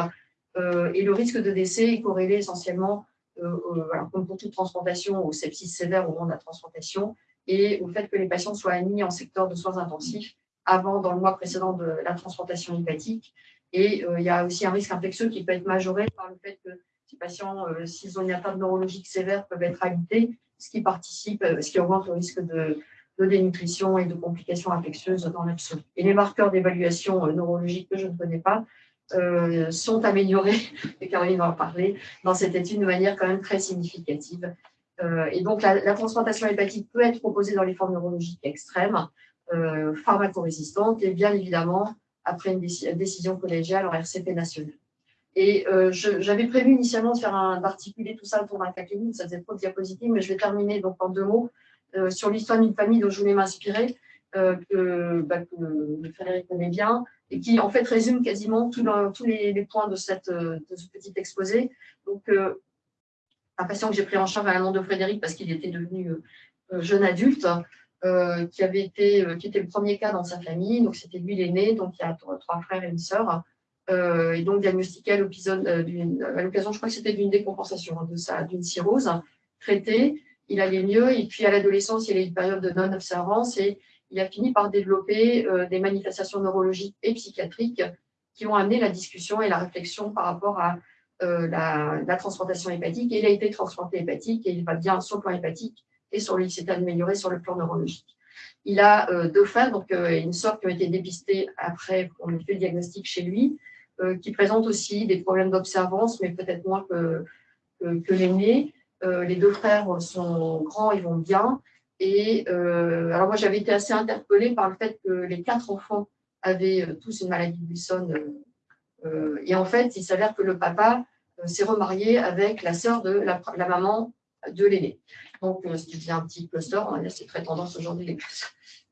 Euh, et le risque de décès est corrélé essentiellement, euh, comme pour toute transplantation, au sepsis sévère au moment de la transplantation et au fait que les patients soient admis en secteur de soins intensifs avant, dans le mois précédent de la transplantation hépatique. Et il y a aussi un risque infectieux qui peut être majoré par le fait que ces patients, s'ils ont une atteinte neurologique sévère, peuvent être habités, ce qui participe, ce qui augmente le risque de, de dénutrition et de complications infectieuses dans l'absolu. Et les marqueurs d'évaluation euh, neurologique que je ne connais pas euh, sont améliorés, et Caroline va en parler, dans cette étude de manière quand même très significative. Euh, et donc, la, transplantation hépatique peut être proposée dans les formes neurologiques extrêmes, euh, et bien évidemment, après une décision collégiale en RCP national. Et j'avais prévu initialement de faire d'articuler tout ça autour d'un clinique, ça faisait trop de diapositives, mais je vais terminer donc en deux mots euh, sur l'histoire d'une famille dont je voulais m'inspirer, euh, que, bah, Frédéric connaît bien, et qui en fait résume quasiment tous les, points de, cette, ce petit exposé. Donc, euh, un patient que j'ai pris en charge à la nom de Frédéric parce qu'il était devenu jeune adulte, qui avait été, qui était le premier cas dans sa famille. Donc, c'était lui l'aîné, donc il y a trois, frères et une sœur. et donc diagnostiqué à l'occasion, je crois que c'était d'une décompensation hein, d'une cirrhose traitée il allait mieux. Et puis à l'adolescence, il a eu une période de non-observance et il a fini par développer euh, des manifestations neurologiques et psychiatriques qui ont amené la discussion et la réflexion par rapport à euh, la, transplantation hépatique. Et il a été transplanté hépatique et il va bien sur le plan hépatique et sur lui, il s'est amélioré sur le plan neurologique. Il a euh, deux frères, donc une sorte qui ont été dépistés après, on a fait le diagnostic chez lui, qui présentent aussi des problèmes d'observance, mais peut-être moins que, que, que l'aîné. Euh, les deux frères sont grands, ils vont bien. Et euh, alors moi, j'avais été assez interpellée par le fait que les quatre enfants avaient euh, tous une maladie de Wilson. et en fait, il s'avère que le papa s'est remarié avec la sœur de la, maman de l'aîné. Donc, ce qui un petit cluster, c'est très tendance aujourd'hui les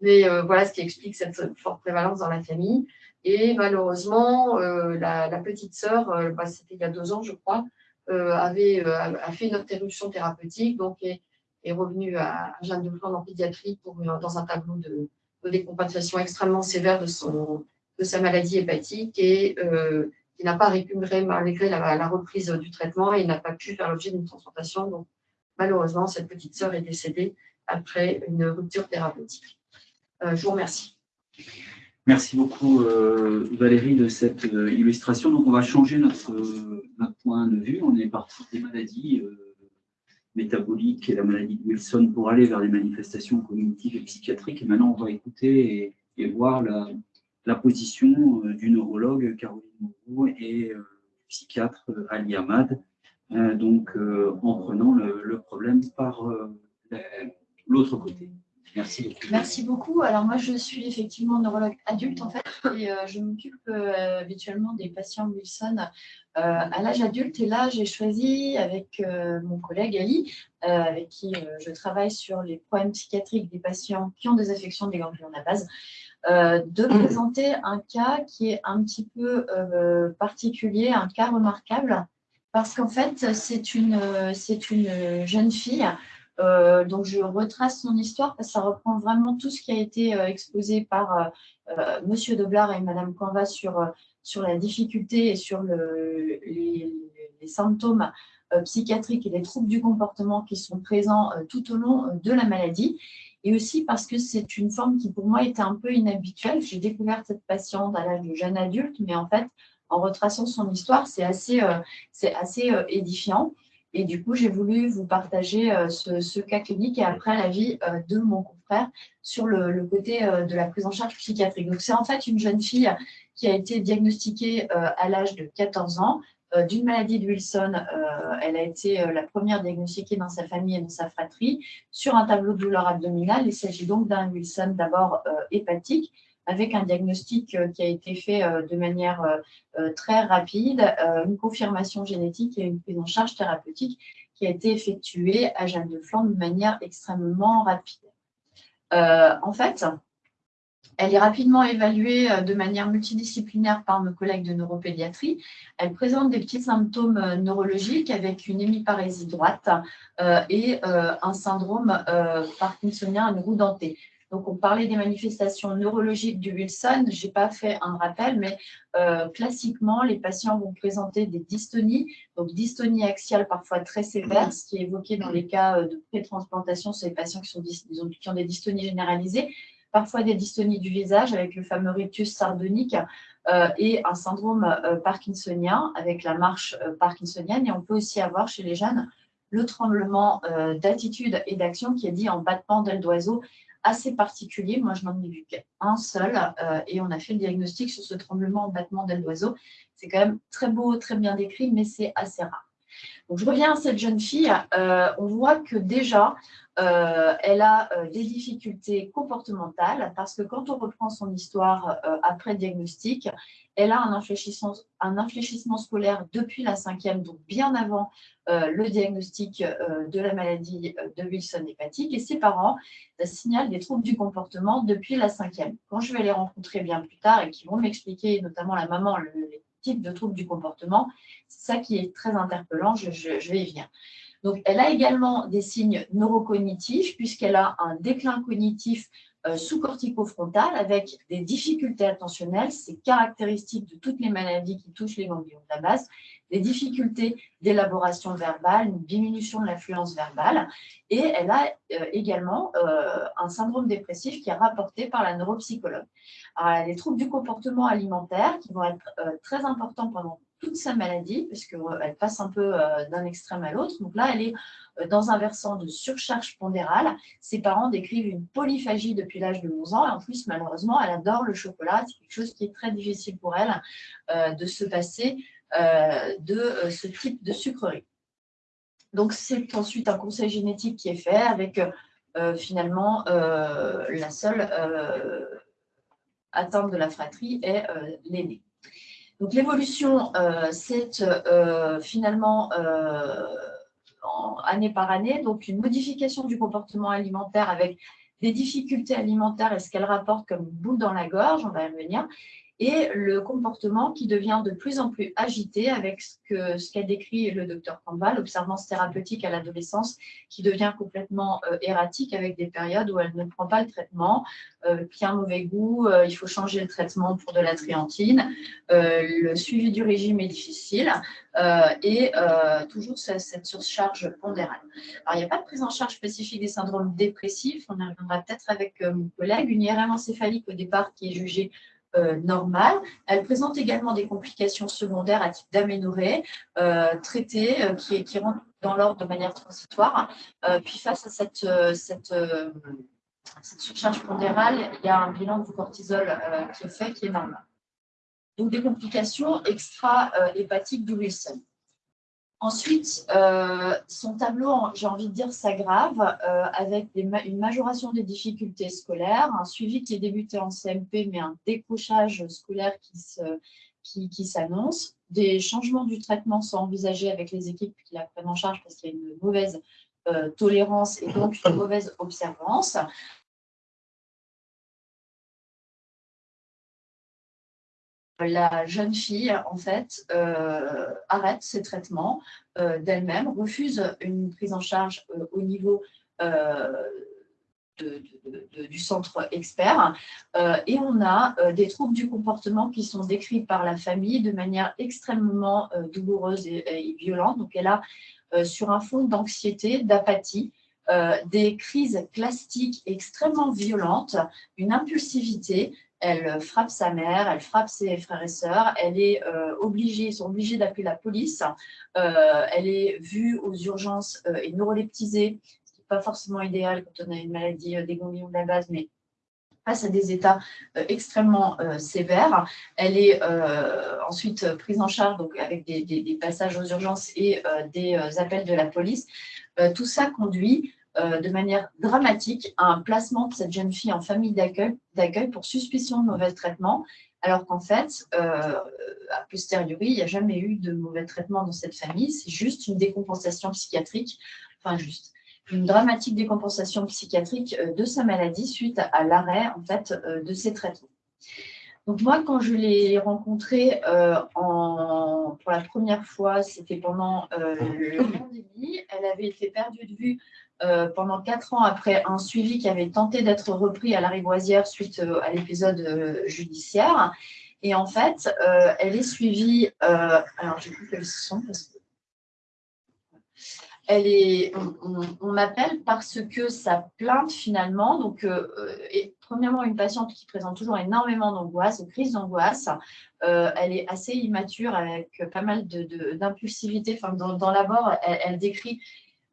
Mais voilà ce qui explique cette forte prévalence dans la famille. Et malheureusement, la, petite sœur, bah, c'était il y a deux ans, je crois, euh, avait, euh, a fait une interruption thérapeutique, donc est, est revenu à Jeanne de Flandre en pédiatrie pour, dans un tableau de, décompensation extrêmement sévère de, son, de sa maladie hépatique et euh, qui n'a pas récupéré malgré la, reprise du traitement et n'a pas pu faire l'objet d'une transplantation. Donc, malheureusement, cette petite sœur est décédée après une rupture thérapeutique. je vous remercie. Merci beaucoup Valérie de cette illustration. Donc on va changer notre, notre point point de vue. On est parti des maladies métaboliques et la maladie de Wilson pour aller vers les manifestations cognitives et psychiatriques. Et maintenant, on va écouter et, voir la, position du neurologue Caroline Moreau et du psychiatre Ali Ahmad, donc en prenant le problème par l'autre côté. Merci beaucoup. Alors moi, je suis effectivement neurologue adulte en fait, et euh, je m'occupe euh, habituellement des patients Wilson euh, à l'âge adulte. Et là, j'ai choisi avec mon collègue Ali, avec qui je travaille sur les problèmes psychiatriques des patients qui ont des affections des ganglions à base, de présenter un cas qui est un petit peu particulier, un cas remarquable, parce qu'en fait, c'est une jeune fille euh, donc, je retrace son histoire parce que ça reprend vraiment tout ce qui a été euh, exposé par euh, Monsieur Doblar et Madame Canva sur, sur la difficulté et sur le, les, symptômes psychiatriques et les troubles du comportement qui sont présents tout au long de la maladie. Et aussi parce que c'est une forme qui, pour moi, était un peu inhabituelle. J'ai découvert cette patiente à l'âge de jeune adulte, mais en fait, en retraçant son histoire, c'est assez, assez édifiant. Et du coup, j'ai voulu vous partager euh, ce, cas clinique et après l'avis euh, de mon confrère sur le, côté euh, de la prise en charge psychiatrique. Donc, c'est en fait une jeune fille qui a été diagnostiquée à l'âge de 14 ans d'une maladie de Wilson. elle a été la première diagnostiquée dans sa famille et dans sa fratrie sur un tableau de douleur abdominale. Il s'agit donc d'un Wilson d'abord hépatique avec un diagnostic euh, qui a été fait euh, de manière euh, très rapide, une confirmation génétique et une prise en charge thérapeutique qui a été effectuée à Jeanne de Flandre de manière extrêmement rapide. en fait, elle est rapidement évaluée de manière multidisciplinaire par nos collègues de neuropédiatrie. Elle présente des petits symptômes neurologiques avec une hémiparésie droite et un syndrome parkinsonien à dentée. Donc, on parlait des manifestations neurologiques du Wilson. Je n'ai pas fait un rappel, mais euh, classiquement, les patients vont présenter des dystonies, donc dystonie axiale parfois très sévère, ce qui est évoqué dans les cas euh, de pré-transplantation sur les patients qui, ont des dystonies généralisées, parfois des dystonies du visage avec le fameux rictus sardonique euh, et un syndrome parkinsonien avec la marche parkinsonienne. Et on peut aussi avoir chez les jeunes le tremblement d'attitude et d'action qui est dit en battement d'aile d'oiseau assez particulier. Moi, je n'en ai vu qu'un seul euh, et on a fait le diagnostic sur ce tremblement en battement d'aile d'oiseau. C'est quand même très beau, très bien décrit, mais c'est assez rare. Je reviens à cette jeune fille. Euh, on voit que déjà, euh, elle a des difficultés comportementales parce que quand on reprend son histoire après diagnostic, elle a un infléchissement, scolaire depuis la cinquième, donc bien avant euh, le diagnostic euh, de la maladie euh, de Wilson hépatique. Et ses parents signalent des troubles du comportement depuis la cinquième. Quand je vais les rencontrer bien plus tard et qui vont m'expliquer, notamment la maman, le, les types de troubles du comportement, c'est ça qui est très interpellant, je vais y venir. Donc, elle a également des signes neurocognitifs puisqu'elle a un déclin cognitif euh, sous-cortico-frontale avec des difficultés attentionnelles, c'est caractéristique de toutes les maladies qui touchent les ganglions de la base, des difficultés d'élaboration verbale, une diminution de l'influence verbale, et elle a euh, également euh, un syndrome dépressif qui est rapporté par la neuropsychologue. Alors, elle a des troubles du comportement alimentaire qui vont être très importants pendant toute sa maladie, puisqu'elle passe un peu d'un extrême à l'autre. Donc là, elle est euh, dans un versant de surcharge pondérale. Ses parents décrivent une polyphagie depuis l'âge de 11 ans. Et en plus, malheureusement, elle adore le chocolat. C'est quelque chose qui est très difficile pour elle euh, de se passer euh, de ce type de sucrerie. Donc, c'est ensuite un conseil génétique qui est fait avec finalement la seule atteinte de la fratrie est l'aîné. Donc, l'évolution, c'est finalement année par année, donc une modification du comportement alimentaire avec des difficultés alimentaires et ce qu'elle rapporte comme boule dans la gorge, on va y revenir, et le comportement qui devient de plus en plus agité avec ce qu'a décrit le docteur Campbell, l'observance thérapeutique à l'adolescence qui devient complètement euh, erratique avec des périodes où elle ne prend pas le traitement, euh, qui a un mauvais goût, euh, il faut changer le traitement pour de la triantine, le suivi du régime est difficile et toujours cette surcharge pondérale. Alors, il n'y a pas de prise en charge spécifique des syndromes dépressifs, on y reviendra peut-être avec mon collègue, une IRM encéphalique au départ qui est jugée normale. Elle présente également des complications secondaires à type d'aménorrhée traitées qui, qui rentrent dans l'ordre de manière transitoire. puis face à cette, cette cette surcharge pondérale, il y a un bilan du cortisol qui est fait, qui est normal. Donc, des complications extra-hépatiques du Wilson. Ensuite, euh, son tableau, j'ai envie de dire, s'aggrave euh, avec une majoration des difficultés scolaires, un suivi qui est débuté en CMP, mais un décrochage scolaire qui s'annonce. des changements du traitement sont envisagés avec les équipes qui la prennent en charge parce qu'il y a une mauvaise euh, tolérance et donc une mauvaise observance. La jeune fille, en fait, euh, arrête ses traitements euh, d'elle-même, refuse une prise en charge euh, au niveau du centre expert. et on a des troubles du comportement qui sont décrits par la famille de manière extrêmement douloureuse et, violente. Donc, elle a, sur un fond d'anxiété, d'apathie, des crises plastiques extrêmement violentes, une impulsivité, elle frappe sa mère, elle frappe ses frères et sœurs, elle est euh, obligée, ils sont obligés d'appeler la police, euh, elle est vue aux urgences euh, et neuroleptisée, ce qui n'est pas forcément idéal quand on a une maladie des ganglions de la base, mais face à des états extrêmement sévères. Elle est ensuite prise en charge donc, avec des, passages aux urgences et des appels de la police. tout ça conduit de manière dramatique à un placement de cette jeune fille en famille d'accueil pour suspicion de mauvais traitement, alors qu'en fait, euh, a posteriori, il n'y a jamais eu de mauvais traitement dans cette famille, c'est juste une décompensation psychiatrique, enfin juste, une dramatique décompensation psychiatrique euh, de sa maladie suite à, l'arrêt en fait de ses traitements. Donc moi, quand je l'ai rencontrée en, pour la première fois, c'était pendant euh, le pandémie, elle avait été perdue de vue euh, pendant quatre ans après un suivi qui avait tenté d'être repris à la Rivoisière suite euh, à l'épisode euh, judiciaire. Et en fait, elle est suivie. alors, j'ai plus quels sont parce que. Elle est, on, m'appelle parce que sa plainte finalement, donc est premièrement une patiente qui présente toujours énormément d'angoisse, de crise d'angoisse. elle est assez immature avec pas mal d'impulsivité. enfin, dans, dans l'abord, elle, décrit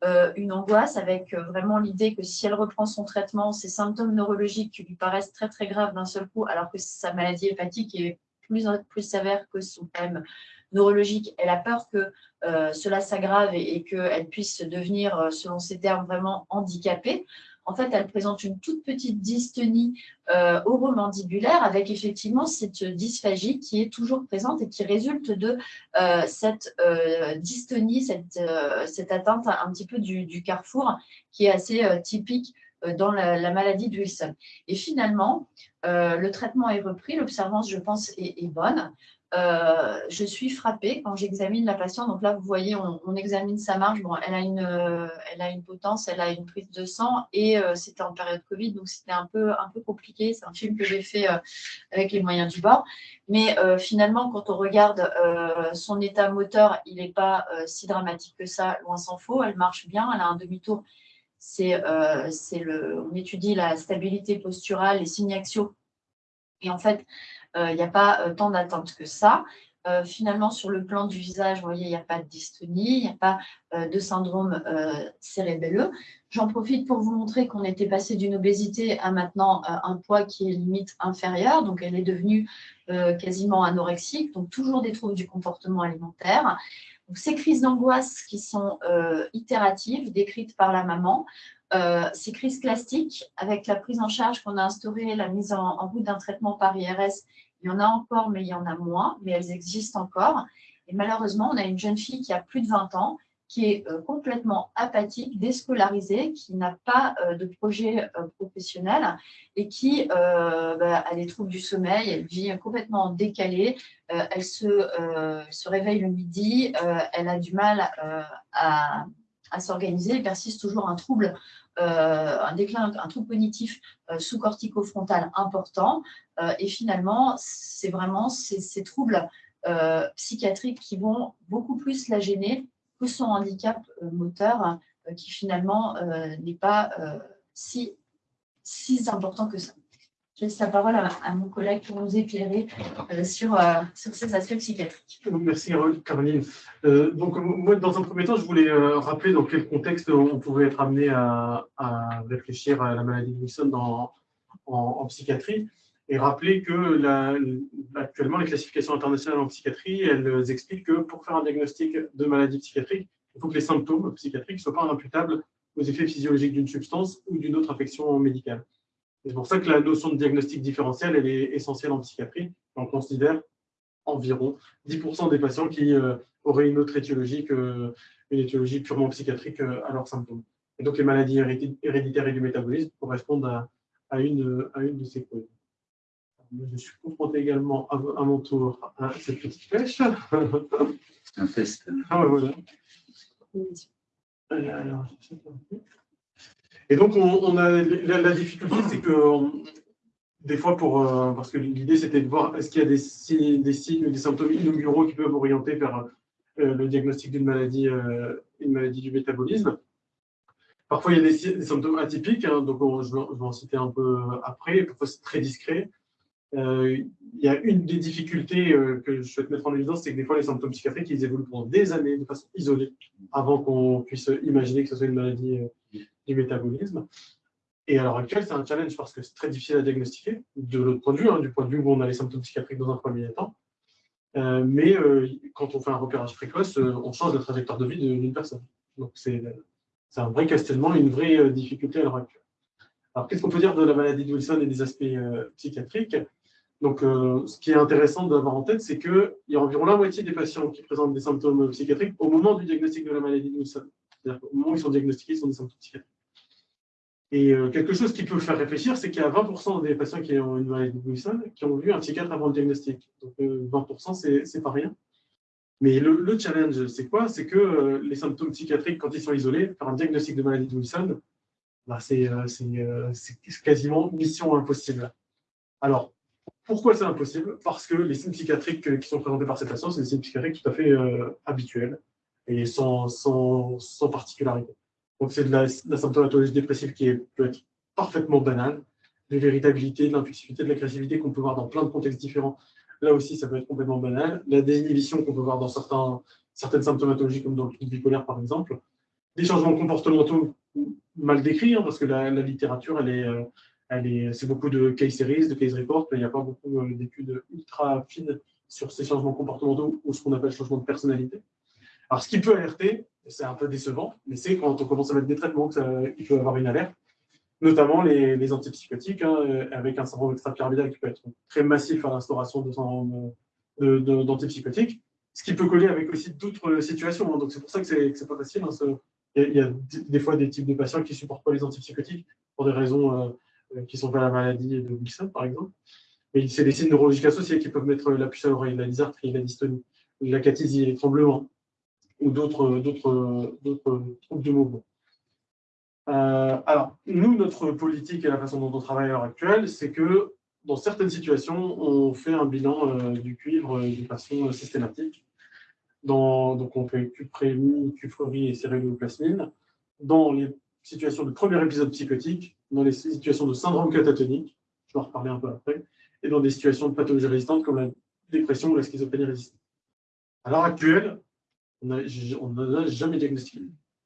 euh, une angoisse avec euh, vraiment l'idée que si elle reprend son traitement, ces symptômes neurologiques qui lui paraissent très très graves d'un seul coup, alors que sa maladie hépatique est plus, plus sévère que son problème neurologique, elle a peur que euh, cela s'aggrave et, et qu'elle puisse devenir, selon ses termes, vraiment handicapée en fait, elle présente une toute petite dystonie euh, oromandibulaire avec effectivement cette dysphagie qui est toujours présente et qui résulte de euh, cette euh, dystonie, cette, cette, atteinte un petit peu du, carrefour qui est assez typique dans la, maladie de Wilson. Et finalement, le traitement est repris, l'observance, je pense, est bonne. Euh, je suis frappée quand j'examine la patiente. Donc là, vous voyez, on, examine sa marge. Bon, elle a, une, euh, elle a une potence, elle a une prise de sang et euh, c'était en période Covid, donc c'était un peu, un peu compliqué. C'est un film que j'ai fait avec les moyens du bord. Mais finalement, quand on regarde son état moteur, il n'est pas si dramatique que ça, loin s'en faut. Elle marche bien, elle a un demi-tour. C'est, on étudie la stabilité posturale, les signes axiaux. Et en fait, il n'y a pas euh, tant d'attente que ça. Euh, finalement, sur le plan du visage, vous voyez, il n'y a pas de dystonie, il n'y a pas euh, de syndrome cérébelleux. J'en profite pour vous montrer qu'on était passé d'une obésité à maintenant un poids qui est limite inférieur. Donc, elle est devenue quasiment anorexique, donc toujours des troubles du comportement alimentaire. Ces crises d'angoisse qui sont itératives, décrites par la maman, ces crises classiques, avec la prise en charge qu'on a instaurée, la mise en, en route d'un traitement par IRS, il y en a encore, mais il y en a moins, mais elles existent encore. Et malheureusement, on a une jeune fille qui a plus de 20 ans, qui est euh, complètement apathique, déscolarisée, qui n'a pas euh, de projet euh, professionnel et qui bah, a des troubles du sommeil, elle vit complètement décalée, elle se, réveille le midi, elle a du mal à, à s'organiser, il persiste toujours un trouble euh, un déclin, un trouble cognitif euh, sous-cortico-frontal important. Euh, et finalement, c'est vraiment ces, troubles psychiatriques qui vont beaucoup plus la gêner que son handicap moteur, qui finalement n'est pas si important que ça. Je laisse la parole à, mon collègue pour nous éclairer euh, sur, sur ces aspects psychiatriques. Merci Caroline. donc moi, dans un premier temps, je voulais rappeler dans quel contexte on pouvait être amené à, réfléchir à la maladie de Wilson en, psychiatrie et rappeler que actuellement, les classifications internationales en psychiatrie, elles expliquent que pour faire un diagnostic de maladie psychiatrique, il faut que les symptômes psychiatriques ne soient pas imputables aux effets physiologiques d'une substance ou d'une autre affection médicale. C'est pour ça que la notion de diagnostic différentiel, elle est essentielle en psychiatrie. On considère environ 10% des patients qui euh, auraient une autre étiologie qu'une étiologie purement psychiatrique euh, à leurs symptômes. Et donc, les maladies héréditaires et du métabolisme correspondent à, à une, à une de ces causes. Je suis confronté également à, mon tour à cette petite flèche. C'est un test. Ah ouais, voilà. Et donc, on, a la, difficulté, c'est que des fois, pour, euh, parce que l'idée, c'était de voir est-ce qu'il y a des signes, des des symptômes inauguraux qui peuvent orienter vers euh, le diagnostic d'une maladie, euh, une maladie du métabolisme. Parfois, il y a des, symptômes atypiques, hein, donc je, vais, en citer un peu après. Parfois, c'est très discret. Il y a une des difficultés que je souhaite mettre en évidence, c'est que des fois, les symptômes psychiatriques, ils évoluent pendant des années de façon isolée, avant qu'on puisse imaginer que ce soit une maladie du métabolisme. Et à l'heure actuelle, c'est un challenge parce que c'est très difficile à diagnostiquer, de l'autre point de vue, hein, du point de vue où on a les symptômes psychiatriques dans un premier temps. mais quand on fait un repérage précoce, on change la trajectoire de vie d'une personne. Donc, c'est un vrai questionnement, une vraie euh, difficulté à l'heure actuelle. Alors, qu'est-ce qu'on peut dire de la maladie de Wilson et des aspects euh, psychiatriques Donc, euh, ce qui est intéressant d'avoir en tête, c'est qu'il y a environ la moitié des patients qui présentent des symptômes psychiatriques au moment du diagnostic de la maladie de Wilson. C'est-à-dire qu'au moment où ils sont diagnostiqués, ils ont des symptômes psychiatriques. Et quelque chose qui peut faire réfléchir, c'est qu'il y a 20% des patients qui ont une maladie de Wilson qui ont vu un psychiatre avant le diagnostic. Donc 20%, c'est pas rien. Mais le, challenge, c'est quoi? C'est que euh, les symptômes psychiatriques, quand ils sont isolés, faire un diagnostic de maladie de Wilson, bah, euh, euh, c'est quasiment mission impossible. Alors, pourquoi c'est impossible? Parce que les signes psychiatriques qui sont présentés par ces patients, c'est des signes psychiatriques tout à fait habituels et sans, sans, sans particularité. Donc, c'est de la, symptomatologie dépressive qui peut être parfaitement banale, de l'irritabilité, de l'impulsivité, de l'agressivité qu'on peut voir dans plein de contextes différents Là aussi, ça peut être complètement banal. La désinhibition qu'on peut voir dans certains, certaines symptomatologies, comme dans le trouble bipolaire, par exemple. Des changements comportementaux mal décrits, hein, parce que la, littérature, est, euh, elle est, c'est beaucoup de case series, de case reports, mais il n'y a pas beaucoup euh, d'études ultra fines sur ces changements comportementaux ou ce qu'on appelle changement de personnalité. Alors, ce qui peut alerter, c'est un peu décevant, mais c'est quand on commence à mettre des traitements qu'il peut avoir une alerte notamment les, antipsychotiques, hein, euh, avec un syndrome extrapyramidal qui peut être très massif à l'instauration d'antipsychotiques, de, ce qui peut coller avec aussi d'autres situations. Hein. donc c'est pour ça que c'est pas facile. Hein, il y, a des fois des types de patients qui supportent pas les antipsychotiques pour des raisons euh, euh, qui sont pas la maladie de Wilson, par exemple. Mais c'est des signes neurologiques associés qui peuvent mettre la puce à l'oreille, la dysarthrie, la dystonie, la cathésie, les tremblements ou d'autres troubles du mouvement. Euh, alors, nous, notre politique et la façon dont on travaille à l'heure actuelle, c'est que dans certaines situations, on fait un bilan euh, du cuivre de façon systématique. donc, on fait cuprémie, cufrerie et cérébroplasmine. Dans les situations de premier épisode psychotique, dans les situations de syndrome catatonique, je vais en reparler un peu après, et dans des situations de pathologie résistante comme la dépression ou la schizophrénie résistante. À l'heure actuelle, on n'a jamais diagnostiqué,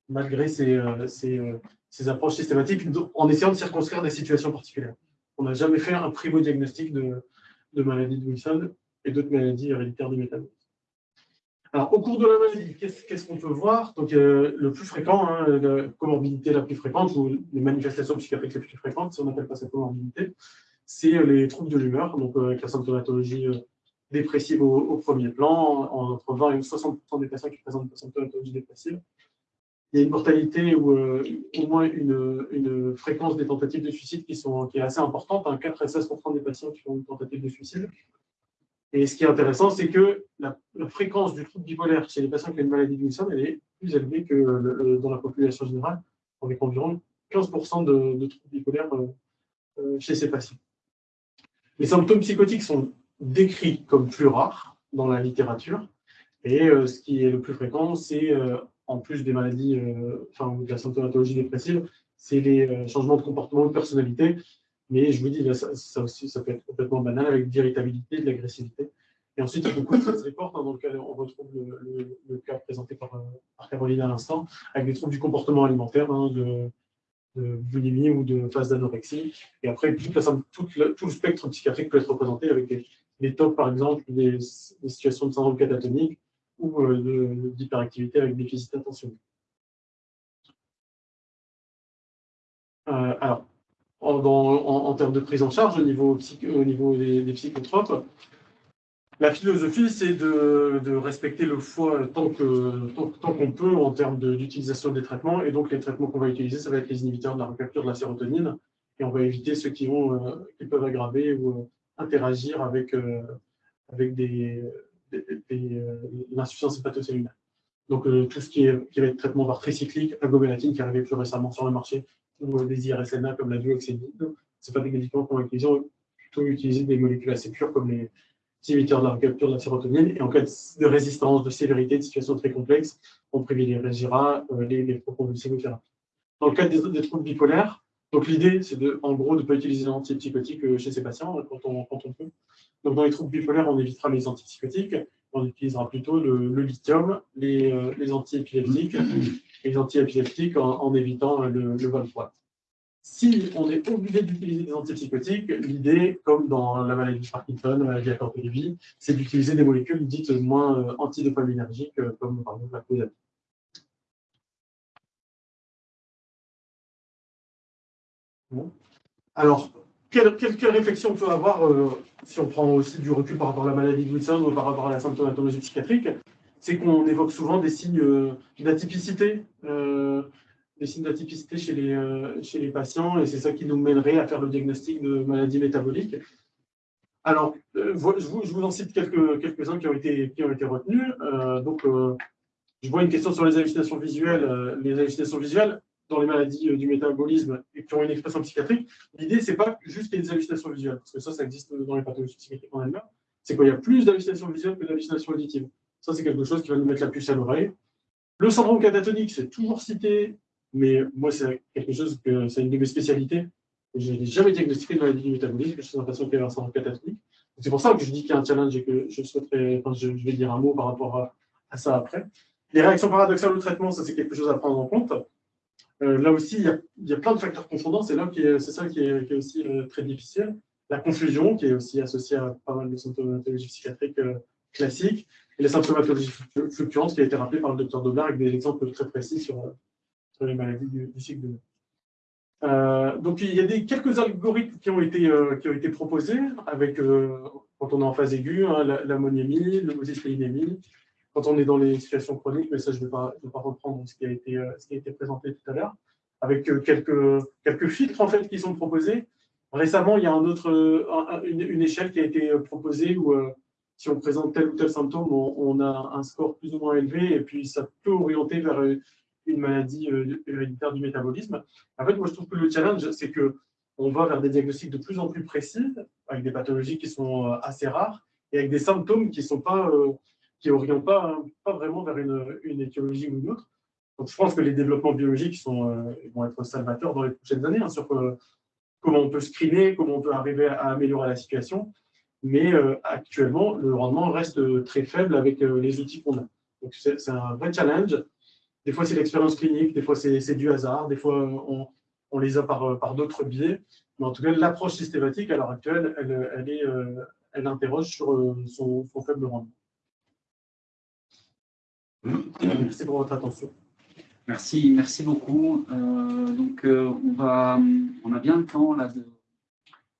malgré ces, euh, ces approches systématiques en essayant de circonscrire des situations particulières. On n'a jamais fait un primo-diagnostic de, de, maladie de Wilson et d'autres maladies héréditaires du métabolisme. Alors, au cours de la maladie, qu'est-ce qu'on peut voir? Donc, euh, le plus fréquent, hein, la comorbidité la plus fréquente, ou les manifestations psychiatriques les plus fréquentes, si on n'appelle pas ça comorbidité, c'est euh, les troubles de l'humeur, donc euh, avec la symptomatologie dépressive au, premier plan, entre 20 et 60% des patients qui présentent une symptomatologie dépressive il y a une mortalité ou euh, au moins une, fréquence des tentatives de suicide qui, sont, qui est assez importante, 4 hein, à 16% des patients qui ont une tentative de suicide. Et ce qui est intéressant, c'est que la, fréquence du trouble bipolaire chez les patients qui ont une maladie de Wilson, elle est plus élevée que dans la population générale, avec environ 15% de, de, troubles bipolaires euh, euh, chez ces patients. Les symptômes psychotiques sont décrits comme plus rares dans la littérature, et ce qui est le plus fréquent, c'est en plus des maladies, euh, enfin, de la symptomatologie dépressive, c'est les euh, changements de comportement, de personnalité, Mais je vous dis, ça, aussi, ça peut être complètement banal avec d'irritabilité, de l'agressivité. Et ensuite, il y a beaucoup de stress reports hein, dans lequel on retrouve le, cas présenté par, par, Caroline à l'instant, avec des troubles du comportement alimentaire, hein, de, de, boulimie ou de phase d'anorexie. Et après, tout, le spectre psychiatrique peut être représenté avec des, TOC, par exemple, des, situations de syndrome catatonique ou euh, d'hyperactivité avec déficit attentionnel. Euh, alors, en, termes de prise en charge au niveau, au niveau des, psychotropes, la philosophie, c'est de, respecter le foie tant qu'on peut en termes d'utilisation des traitements. Et donc, les traitements qu'on va utiliser, ça va être les inhibiteurs de la recapture de la sérotonine. Et on va éviter ceux qui, euh, qui peuvent aggraver ou interagir avec, avec des, l'insuffisance hépatocellulaire. Donc, tout ce qui, est, qui va être traitement par tricyclique, agomélatine, qui est arrivé plus récemment sur le marché, ou des IRSNA comme la duoxénide. Ce pas des médicaments qu'on va utiliser, on va plutôt utiliser des molécules assez pures comme les inhibiteurs de la recapture de la sérotonine. Et en cas de résistance, de sévérité, de situation très complexe, on privilégiera euh, les, les proprovulsivothérapies. Dans le cas des, troubles bipolaires, donc l'idée, c'est de, en gros de ne pas utiliser antipsychotiques euh, chez ces patients hein, quand on, quand on peut. Donc dans les troubles bipolaires, on évitera les antipsychotiques, on utilisera plutôt le, lithium, les, euh, les antiépileptiques, les antiépileptiques en, en évitant le, le Volproat. Si on est obligé d'utiliser des antipsychotiques, l'idée, comme dans la maladie de Parkinson, la maladie à c'est d'utiliser des molécules dites moins euh, antidopaminergiques, euh, comme par exemple la clozapine. Alors, quelle, réflexion on peut avoir euh, si on prend aussi du recul par rapport à la maladie de Wilson ou par rapport à la symptomatologie psychiatrique C'est qu'on évoque souvent des signes euh, d'atypicité, euh, des signes d'atypicité chez, les, patients, et c'est ça qui nous mènerait à faire le diagnostic de maladie métabolique. Alors, je vous, en cite quelques-uns quelques qui, ont été, qui ont été retenus. donc, je vois une question sur les hallucinations visuelles. les hallucinations visuelles, dans les maladies euh, du métabolisme et qui ont une expression psychiatrique, l'idée, c'est pas juste qu'il y ait des hallucinations visuelles, parce que ça, ça existe dans les pathologies psychiatriques en elles-mêmes, c'est qu'il y a plus d'hallucinations visuelles que d'hallucinations auditives. Ça, c'est quelque chose qui va nous mettre la puce à l'oreille. Le syndrome catatonique, c'est toujours cité, mais moi, c'est quelque chose que c'est une de mes spécialités. Je n'ai jamais diagnostiqué de maladie du métabolisme, je suis un patient qui a un syndrome catatonique. C'est pour ça que je dis qu'il y a un challenge et que je souhaiterais, enfin, je, vais dire un mot par rapport à, à ça après. Les réactions paradoxales au traitement, ça c'est quelque chose à prendre en compte. Euh, là aussi, il y, a, plein de facteurs confondants. C'est c'est ça qui est, aussi euh, très difficile. La confusion, qui est aussi associée à pas mal de symptomatologies psychiatriques euh, classiques, et les symptomatologies fluctuantes, qui a été rappelé par le docteur Doblar avec des exemples très précis sur, les maladies du, cycle de vie. donc, il y a quelques algorithmes qui ont été, proposés avec, quand on est en phase aiguë, hein, l'ammoniémie, l'homocystéinémie, quand on est dans les situations chroniques, mais ça, je ne vais, pas, reprendre ce qui, a été, euh, ce qui a été présenté tout à l'heure, avec euh, quelques, quelques filtres en fait, qui sont proposés. Récemment, il y a un autre, une, échelle qui a été euh, proposée où, si on présente tel ou tel symptôme, on, a un score plus ou moins élevé, et puis ça peut orienter vers une maladie héréditaire du métabolisme. En fait, moi, je trouve que le challenge, c'est que on va vers des diagnostics de plus en plus précis, avec des pathologies qui sont assez rares, et avec des symptômes qui ne sont pas qui n'orientent pas, pas vraiment vers une, une, ou une autre. Je pense que les développements biologiques euh, vont être salvateurs dans les prochaines années hein, sur euh, comment on peut screener, comment on peut arriver à améliorer la situation. Mais euh, actuellement, le rendement reste très faible avec les outils qu'on a. C'est un vrai challenge. Des fois, c'est l'expérience clinique, des fois, c'est du hasard, des fois, on, les a par, d'autres biais. Mais en tout cas, l'approche systématique, à l'heure actuelle, elle, interroge sur son faible rendement. Merci pour votre attention. Merci, merci beaucoup. Euh, donc, euh, on, a bien le temps là,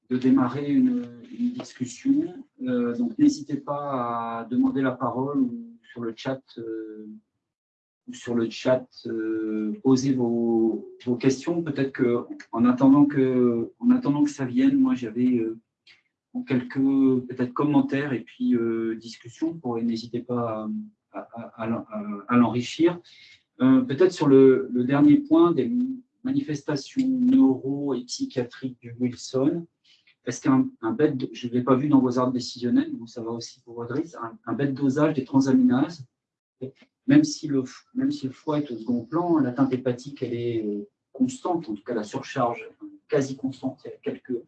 de, démarrer une, discussion. Euh, donc, n'hésitez pas à demander la parole ou sur le chat, ou sur le chat poser vos, vos questions. Peut-être qu'en attendant que, en attendant que ça vienne, moi j'avais quelques peut-être commentaires et puis discussions. N'hésitez pas à à, l'enrichir. Euh, peut-être sur le, dernier point des manifestations neuro et psychiatriques du Wilson, est-ce qu'un bête, je ne l'ai pas vu dans vos arbres décisionnels, mais ça va aussi pour Rodriguez, un, un bête dosage des transaminases, même si, le, même si le foie est au second plan, l'atteinte hépatique elle est euh, constante, en tout cas la surcharge quasi constante. Il y a quelques...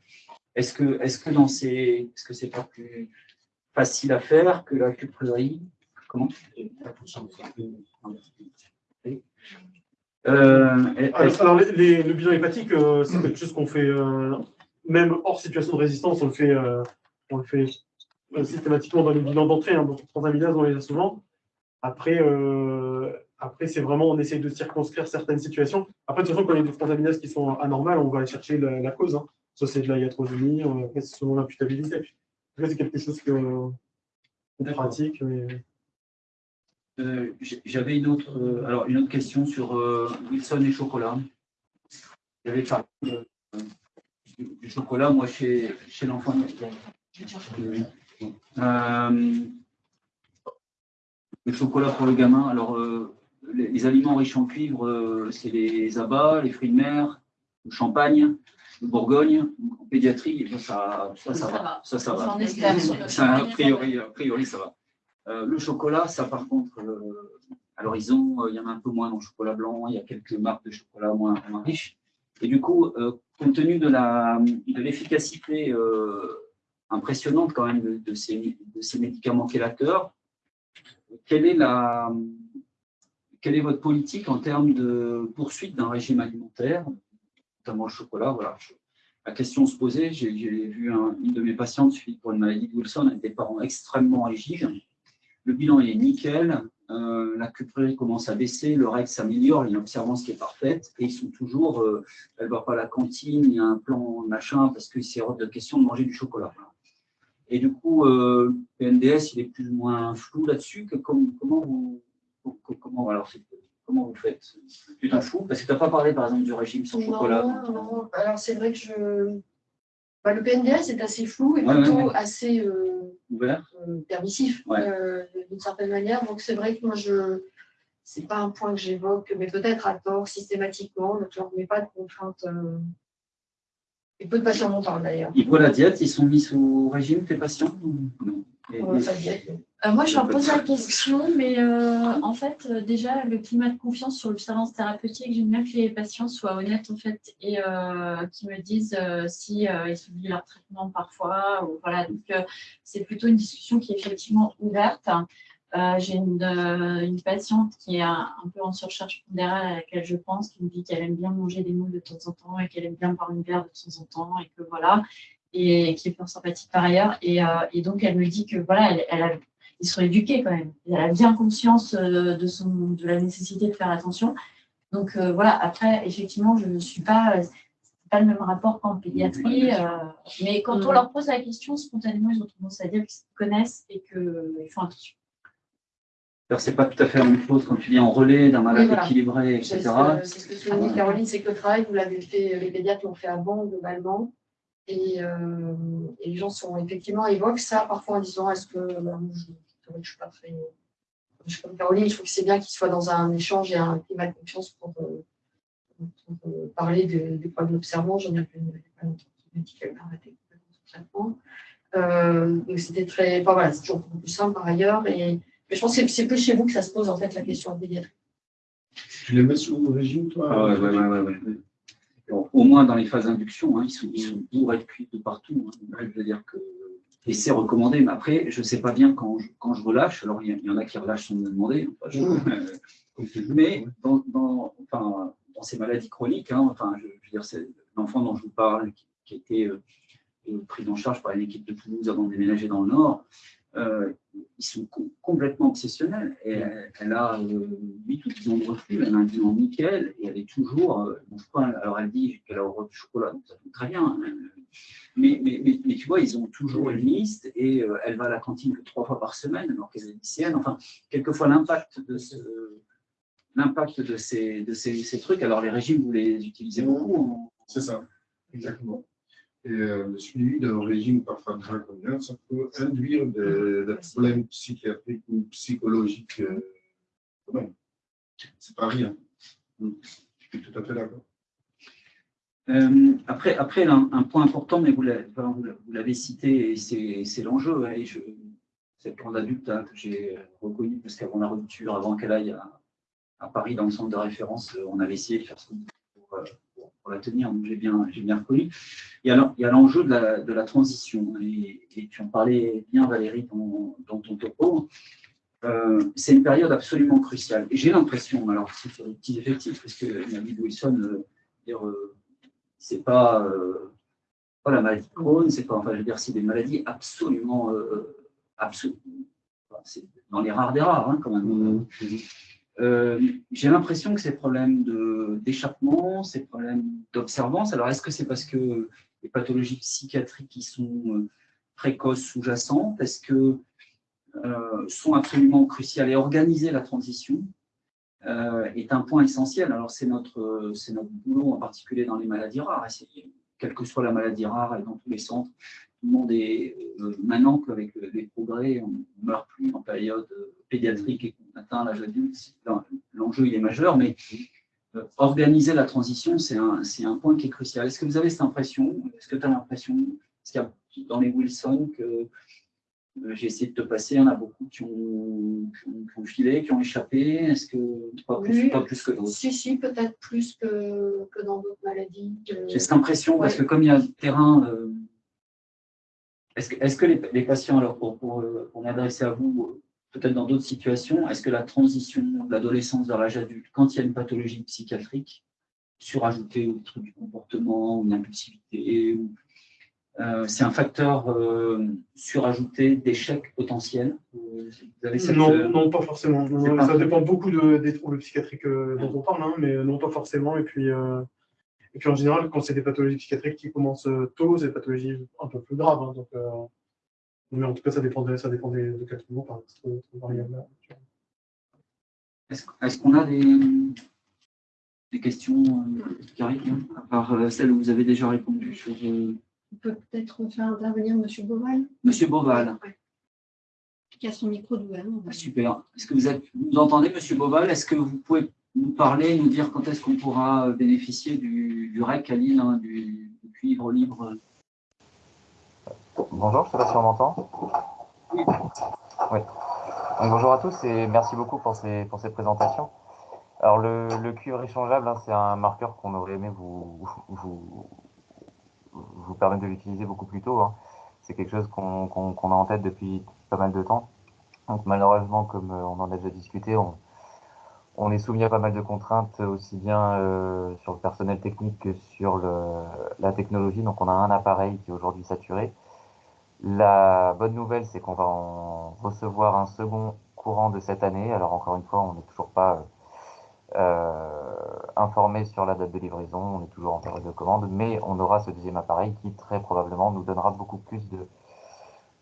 Est-ce que, est-ce que dans ces, est-ce que c'est pas plus facile à faire que la cuprerie Euh, alors, le bilan hépatique, euh, c'est quelque chose qu'on fait, euh, même hors situation de résistance, on le fait, on le fait systématiquement dans les bilans d'entrée. Hein, donc, transaminase, on les a souvent. Après, après c'est vraiment, on essaye de circonscrire certaines situations. Après, de toute façon, quand il y a des transaminases qui sont anormales, on va aller chercher la, cause. Hein. Soit c'est de la iatrogénie, c'est selon l'imputabilité. C'est quelque chose que, pratique. Euh, j'avais une autre, euh, alors une autre question sur euh, Wilson et chocolat. J'avais parlé du, chocolat, moi, chez, chez l'enfant. le chocolat pour le gamin, alors les, aliments riches en cuivre, c'est les abats, les fruits de mer, le champagne, le bourgogne. En pédiatrie, ça, ça, ça, va. Ça, ça va. A, priori, a priori, ça va. Euh, le chocolat, ça par contre, euh, à l'horizon, euh, il y en a un peu moins dans le chocolat blanc, il y a quelques marques de chocolat moins, riches. Et du coup, compte tenu de l'efficacité impressionnante quand même de, ces, médicaments chélateurs, quelle est, la, quelle est votre politique en termes de poursuite d'un régime alimentaire, notamment le chocolat? Voilà. La question se posait, j'ai vu une de mes patientes suivie pour une maladie de Wilson avec des parents extrêmement rigides, le bilan est nickel, euh, la cuprerie commence à baisser, le règle s'améliore, il y a une observance qui est parfaite, et ils sont toujours, euh, elle ne va pas à la cantine, il y a un plan machin, parce que c'est hors de question de manger du chocolat. Et du coup, euh, PNDS, il est plus ou moins flou là-dessus. Comment, vous, comment, alors, comment vous faites? Tu t'en fous? Parce que tu n'as pas parlé, par exemple, du régime sans chocolat. Non, non, alors c'est vrai que je... Bah, le PNDS est assez flou et plutôt assez euh, ouvert, euh, permissif euh, d'une certaine manière. Donc c'est vrai que moi je c'est pas un point que j'évoque, mais peut-être à tort systématiquement. Donc je ne remets pas de contraintes. Et peu de patients m'en parlent d'ailleurs. Ils voient la diète, ils sont mis sous régime tes patients non? Euh, moi, je leur pose la question, mais euh, en fait, euh, déjà, le climat de confiance sur l'observance thérapeutique, j'aime bien que les patients soient honnêtes, en fait, et qu'ils me disent si ils subissent leur traitement parfois. Ou, voilà, donc, c'est plutôt une discussion qui est effectivement ouverte. J'ai une, une, patiente qui est un, peu en surcharge pondérale à laquelle je pense, qui me dit qu'elle aime bien manger des moules de temps en temps et qu'elle aime bien boire une bière de temps en temps et que voilà et qui est fort sympathique par ailleurs. Et, euh, et donc, elle me dit que voilà, elle, elle a, ils sont éduqués quand même. Elle a bien conscience euh, de, son, de la nécessité de faire attention. Donc euh, voilà, après, effectivement, je ne suis pas, pas le même rapport qu'en pédiatrie, mais quand on leur pose la question, spontanément, ils ont tendance à dire qu'ils connaissent et qu'ils font attention. Alors, c'est pas tout à fait la même chose quand tu dis en relais d'un malade équilibré, etc. C'est ce que souligne Caroline, c'est que le travail, vous l'avez fait, les pédiatres l'ont fait avant, globalement. Euh, et, les gens sont effectivement évoquent ça parfois en disant est-ce que bah, je ne suis pas très. Je suis comme Caroline, je trouve que c'est bien qu'ils soient dans un échange et un climat de confiance pour, euh, euh, parler des problèmes d'observance. J'en ai appelé pas longtemps qui m'a arrêté complètement donc c'était très. Enfin, voilà, c'est toujours beaucoup plus simple par ailleurs. Et, mais je pense que c'est plus chez vous que ça se pose en fait la question de pédiatrie. Tu les mets sous régime, toi ah, ouais, ouais, ouais, ouais au moins dans les phases d'induction, hein, ils, sont, ils sont bourrés de cuits de partout. Hein. je veux dire que, et c'est recommandé, mais après, je ne sais pas bien quand je, quand je relâche. Alors, il y, en a qui relâchent sans me demander. mais dans, dans, enfin, dans, ces maladies chroniques, hein, enfin, je, veux dire, l'enfant dont je vous parle, qui, a été euh, pris en charge par une équipe de Toulouse avant de déménager dans le Nord, euh, ils sont complètement obsessionnels. Et elle, a 8 ou 10 ans de reflux, elle a un bilan nickel, et elle est toujours. Euh, alors elle dit qu'elle a horreur du chocolat, donc ça fait très bien. Hein. Mais, mais, mais, tu vois, ils ont toujours une liste, et euh, elle va à la cantine que trois fois par semaine, alors qu'elle est lycéenne. Enfin, quelquefois, l'impact de ce l'impact de, ces, de ces, ces, trucs. Alors, les régimes, vous les utilisez beaucoup. C'est ça, exactement. Et euh, le suivi d'un régime parfois draconienne, ça peut induire des, problèmes psychiatriques ou psychologiques. Euh, c'est pas rien. Je suis tout à fait d'accord. Euh, après, après un, point important, mais vous l'avez cité, et c'est l'enjeu. Hein, cette grande adulte hein, que j'ai reconnue parce qu'avant la rupture, avant qu'elle aille à, Paris dans le centre de référence, on avait essayé de faire ce qu'on pour, la tenir, donc j'ai bien, bien reconnu. Il y a l'enjeu de la, transition, et, tu en parlais bien, Valérie, dans, ton topo. Euh, c'est une période absolument cruciale. J'ai l'impression, alors c'est sur les petits effectifs, parce que David Wilson, euh, euh, c'est pas, pas la maladie de Crohn, c'est pas, enfin, je veux dire, c'est des maladies absolument, absolument c'est dans les rares des rares, hein, quand même. Mmh. j'ai l'impression que ces problèmes d'échappement, ces problèmes d'observance, alors est-ce que c'est parce que les pathologies psychiatriques qui sont précoces, sous-jacentes, est-ce que euh, sont absolument cruciales et organiser la transition euh, est un point essentiel. Alors c'est notre, notre boulot en particulier dans les maladies rares. quelle que soit la maladie rare et dans tous les centres, tout le monde est euh, maintenant qu'avec les progrès, on ne meurt plus en période pédiatrique et qu'on atteint l'âge adulte. L'enjeu il est majeur, mais organiser la transition, c'est un, un, point qui est crucial. Est-ce que vous avez cette impression Est-ce que tu as l'impression, qu'il y a dans les Wilson que euh, j'ai essayé de te passer, il y en a beaucoup qui ont, qui filé, qui ont échappé? Est-ce que pas plus, pas plus que d'autres? Si, si, peut-être plus que, que dans d'autres maladies. J'ai cette impression, parce que comme il y a le terrain, euh, est-ce que, est que les, les, patients, alors pour, pour, pour m'adresser à vous, peut-être dans d'autres situations, est-ce que la transition de l'adolescence vers l'âge adulte, quand il y a une pathologie psychiatrique, surajoutée au truc du comportement, ou une impulsivité, ou euh, c'est un facteur euh, surajouté d'échec potentiel? Non, non, pas forcément. ça dépend beaucoup des troubles psychiatriques euh, dont on parle, hein, mais non, pas forcément. Et puis, et puis en général, quand c'est des pathologies psychiatriques qui commencent tôt, c'est des pathologies un peu plus graves. Hein, donc, mais en tout cas, ça dépend, de, ça dépend des, de quel par Est-ce qu'on a des, des questions qui arrivent, hein, à part celles où vous avez déjà répondu sur on peut peut-être faire intervenir M. Boval. Monsieur Boval. Qui a son micro ouvert. Ah, super. Est-ce que vous, êtes, vous entendez, Monsieur Boval Est-ce que vous pouvez nous parler, nous dire quand est-ce qu'on pourra bénéficier du, REC à Lille, hein, du, cuivre libre Bonjour, je ne sais pas si on m'entend. Oui. bonjour à tous et merci beaucoup pour ces, pour ces présentations. Alors le, cuivre échangeable, hein, c'est un marqueur qu'on aurait aimé vous, vous, vous permettre de l'utiliser beaucoup plus tôt. Hein. C'est quelque chose qu'on a en tête depuis pas mal de temps. Donc malheureusement, comme euh, on en a déjà discuté, on, on est soumis à pas mal de contraintes, aussi bien euh, sur le personnel technique que sur la technologie. Donc on a un appareil qui est aujourd'hui saturé. La bonne nouvelle, c'est qu'on va en recevoir un second courant de cette année. Alors encore une fois, on n'est toujours pas euh, informé sur la date de livraison, on est toujours en période de commande, mais on aura ce deuxième appareil qui très probablement nous donnera beaucoup plus de,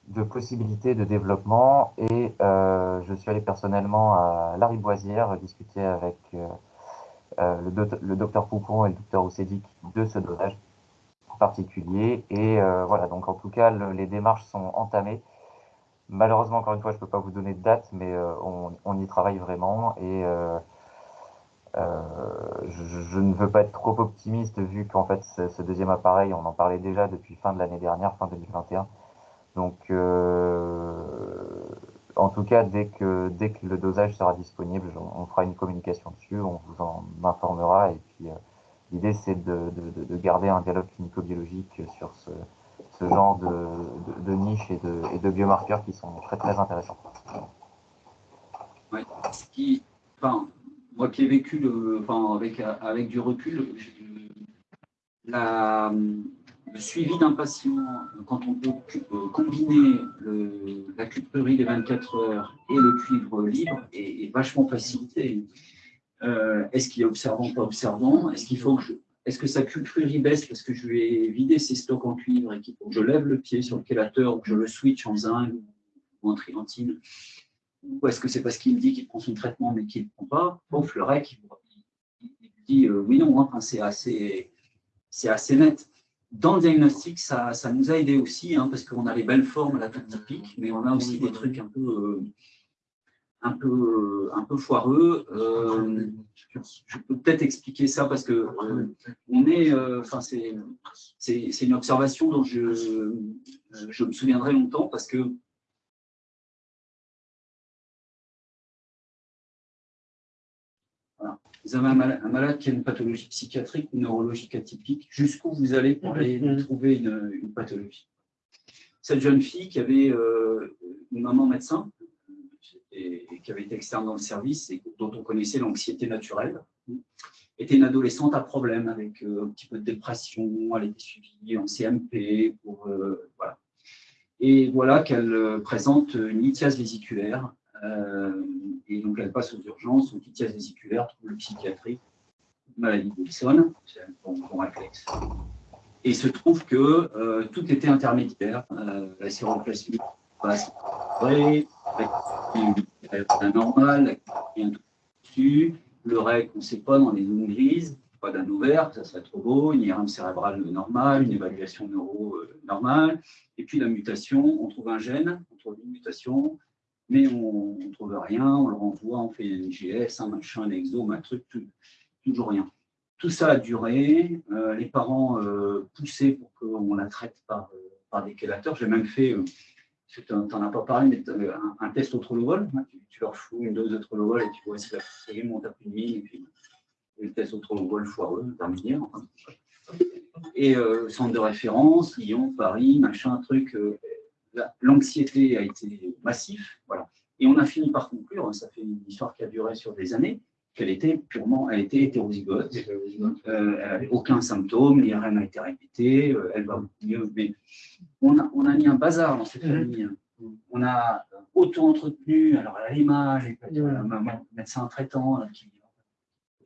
de possibilités de développement. Et euh, je suis allé personnellement à La Riboisière discuter avec euh, euh le, docteur Poupon et le docteur Oussédic de ce dosage particulier. Et voilà, donc en tout cas, les démarches sont entamées. Malheureusement, encore une fois, je ne peux pas vous donner de date, mais on, y travaille vraiment. Et je, ne veux pas être trop optimiste vu qu'en fait ce, deuxième appareil, on en parlait déjà depuis fin de l'année dernière, fin 2021. Donc, euh, en tout cas, dès que, dès que le dosage sera disponible, on, fera une communication dessus, on vous en informera. Et puis, euh, l'idée, c'est de, de, de, garder un dialogue clinico-biologique sur ce, ce genre de, de, niche et de, de biomarqueurs qui sont très, très intéressants. Moi qui ai vécu le, enfin, avec, avec du recul, la, le suivi d'un patient, quand on peut euh, combiner la cuprerie des 24 heures et le cuivre libre, est, vachement facilité. Euh, est-ce qu'il est observant, pas observant? Est-ce que est-ce que sa cuprerie baisse parce que je ai vidé ses stocks en cuivre et qu'il faut que je lève le pied sur le chélateur ou que je le switch en zinc ou en triantine ou est-ce que c'est parce qu'il dit qu'il prend son traitement mais qu'il ne prend pas? Pouf, le REC, il, dit euh, oui, non, c'est assez net. Dans le diagnostic, ça, ça nous a aidé aussi, hein, parce qu'on a les belles formes la typique, mais on a aussi des trucs un peu, euh, un peu, un peu foireux. Euh, je peux peut-être expliquer ça parce que on est, enfin c'est une observation dont je, je me souviendrai longtemps parce que Vous avez un malade, un malade qui a une pathologie psychiatrique ou neurologique atypique, jusqu'où vous allez pour aller trouver une, une pathologie. Cette jeune fille qui avait euh, une maman médecin et, et qui avait été externe dans le service et dont on connaissait l'anxiété naturelle, était une adolescente à problème avec euh, un petit peu de dépression, elle était suivie en CMP, pour, euh, voilà. Et voilà qu'elle euh, présente une lithiase vésiculaire, euh, et donc elle passe aux urgences, donc lithiase vésiculaire, trouble psychiatrique, maladie de Wilson, c'est un bon, bon réflexe. Et il se trouve que euh, tout était intermédiaire, euh, la séroplasmie passe vrai, avec un normal, un tout dessus, le REC, on ne sait pas, dans les zones grises, pas d'un ovaire, ça serait trop beau, une IRM cérébrale normale, une évaluation neuro euh, normale, et puis la mutation, on trouve un gène, on trouve une mutation, mais on ne trouve rien, on le renvoie, on fait une IGS, un machin, un exome, un truc, toujours rien. Tout ça a duré, euh, les parents euh, poussaient pour qu'on la traite par, euh, des chélateurs. J'ai même fait, tu n'en as pas parlé, mais un, un test au trolovol. hein, tu, tu leur fous une dose de trolovol et tu vois si la série monte à plus de 1000, et puis le test au trolovol foireux, enfin. Et centre de référence, Lyon, Paris, machin, truc. Euh, la- L'anxiété a été massif, voilà. Et on a fini par conclure, hein, ça fait une histoire qui a duré sur des années, qu'elle était purement, elle était hétérozygote. Euh, elle n'avait aucun symptôme, l'IRM a été répété, euh, elle va mieux, mais on a, on a mis un bazar dans cette Mhm. famille. On a auto-entretenu, alors à l'image, et puis, Mhm. euh, médecin traitant là, qui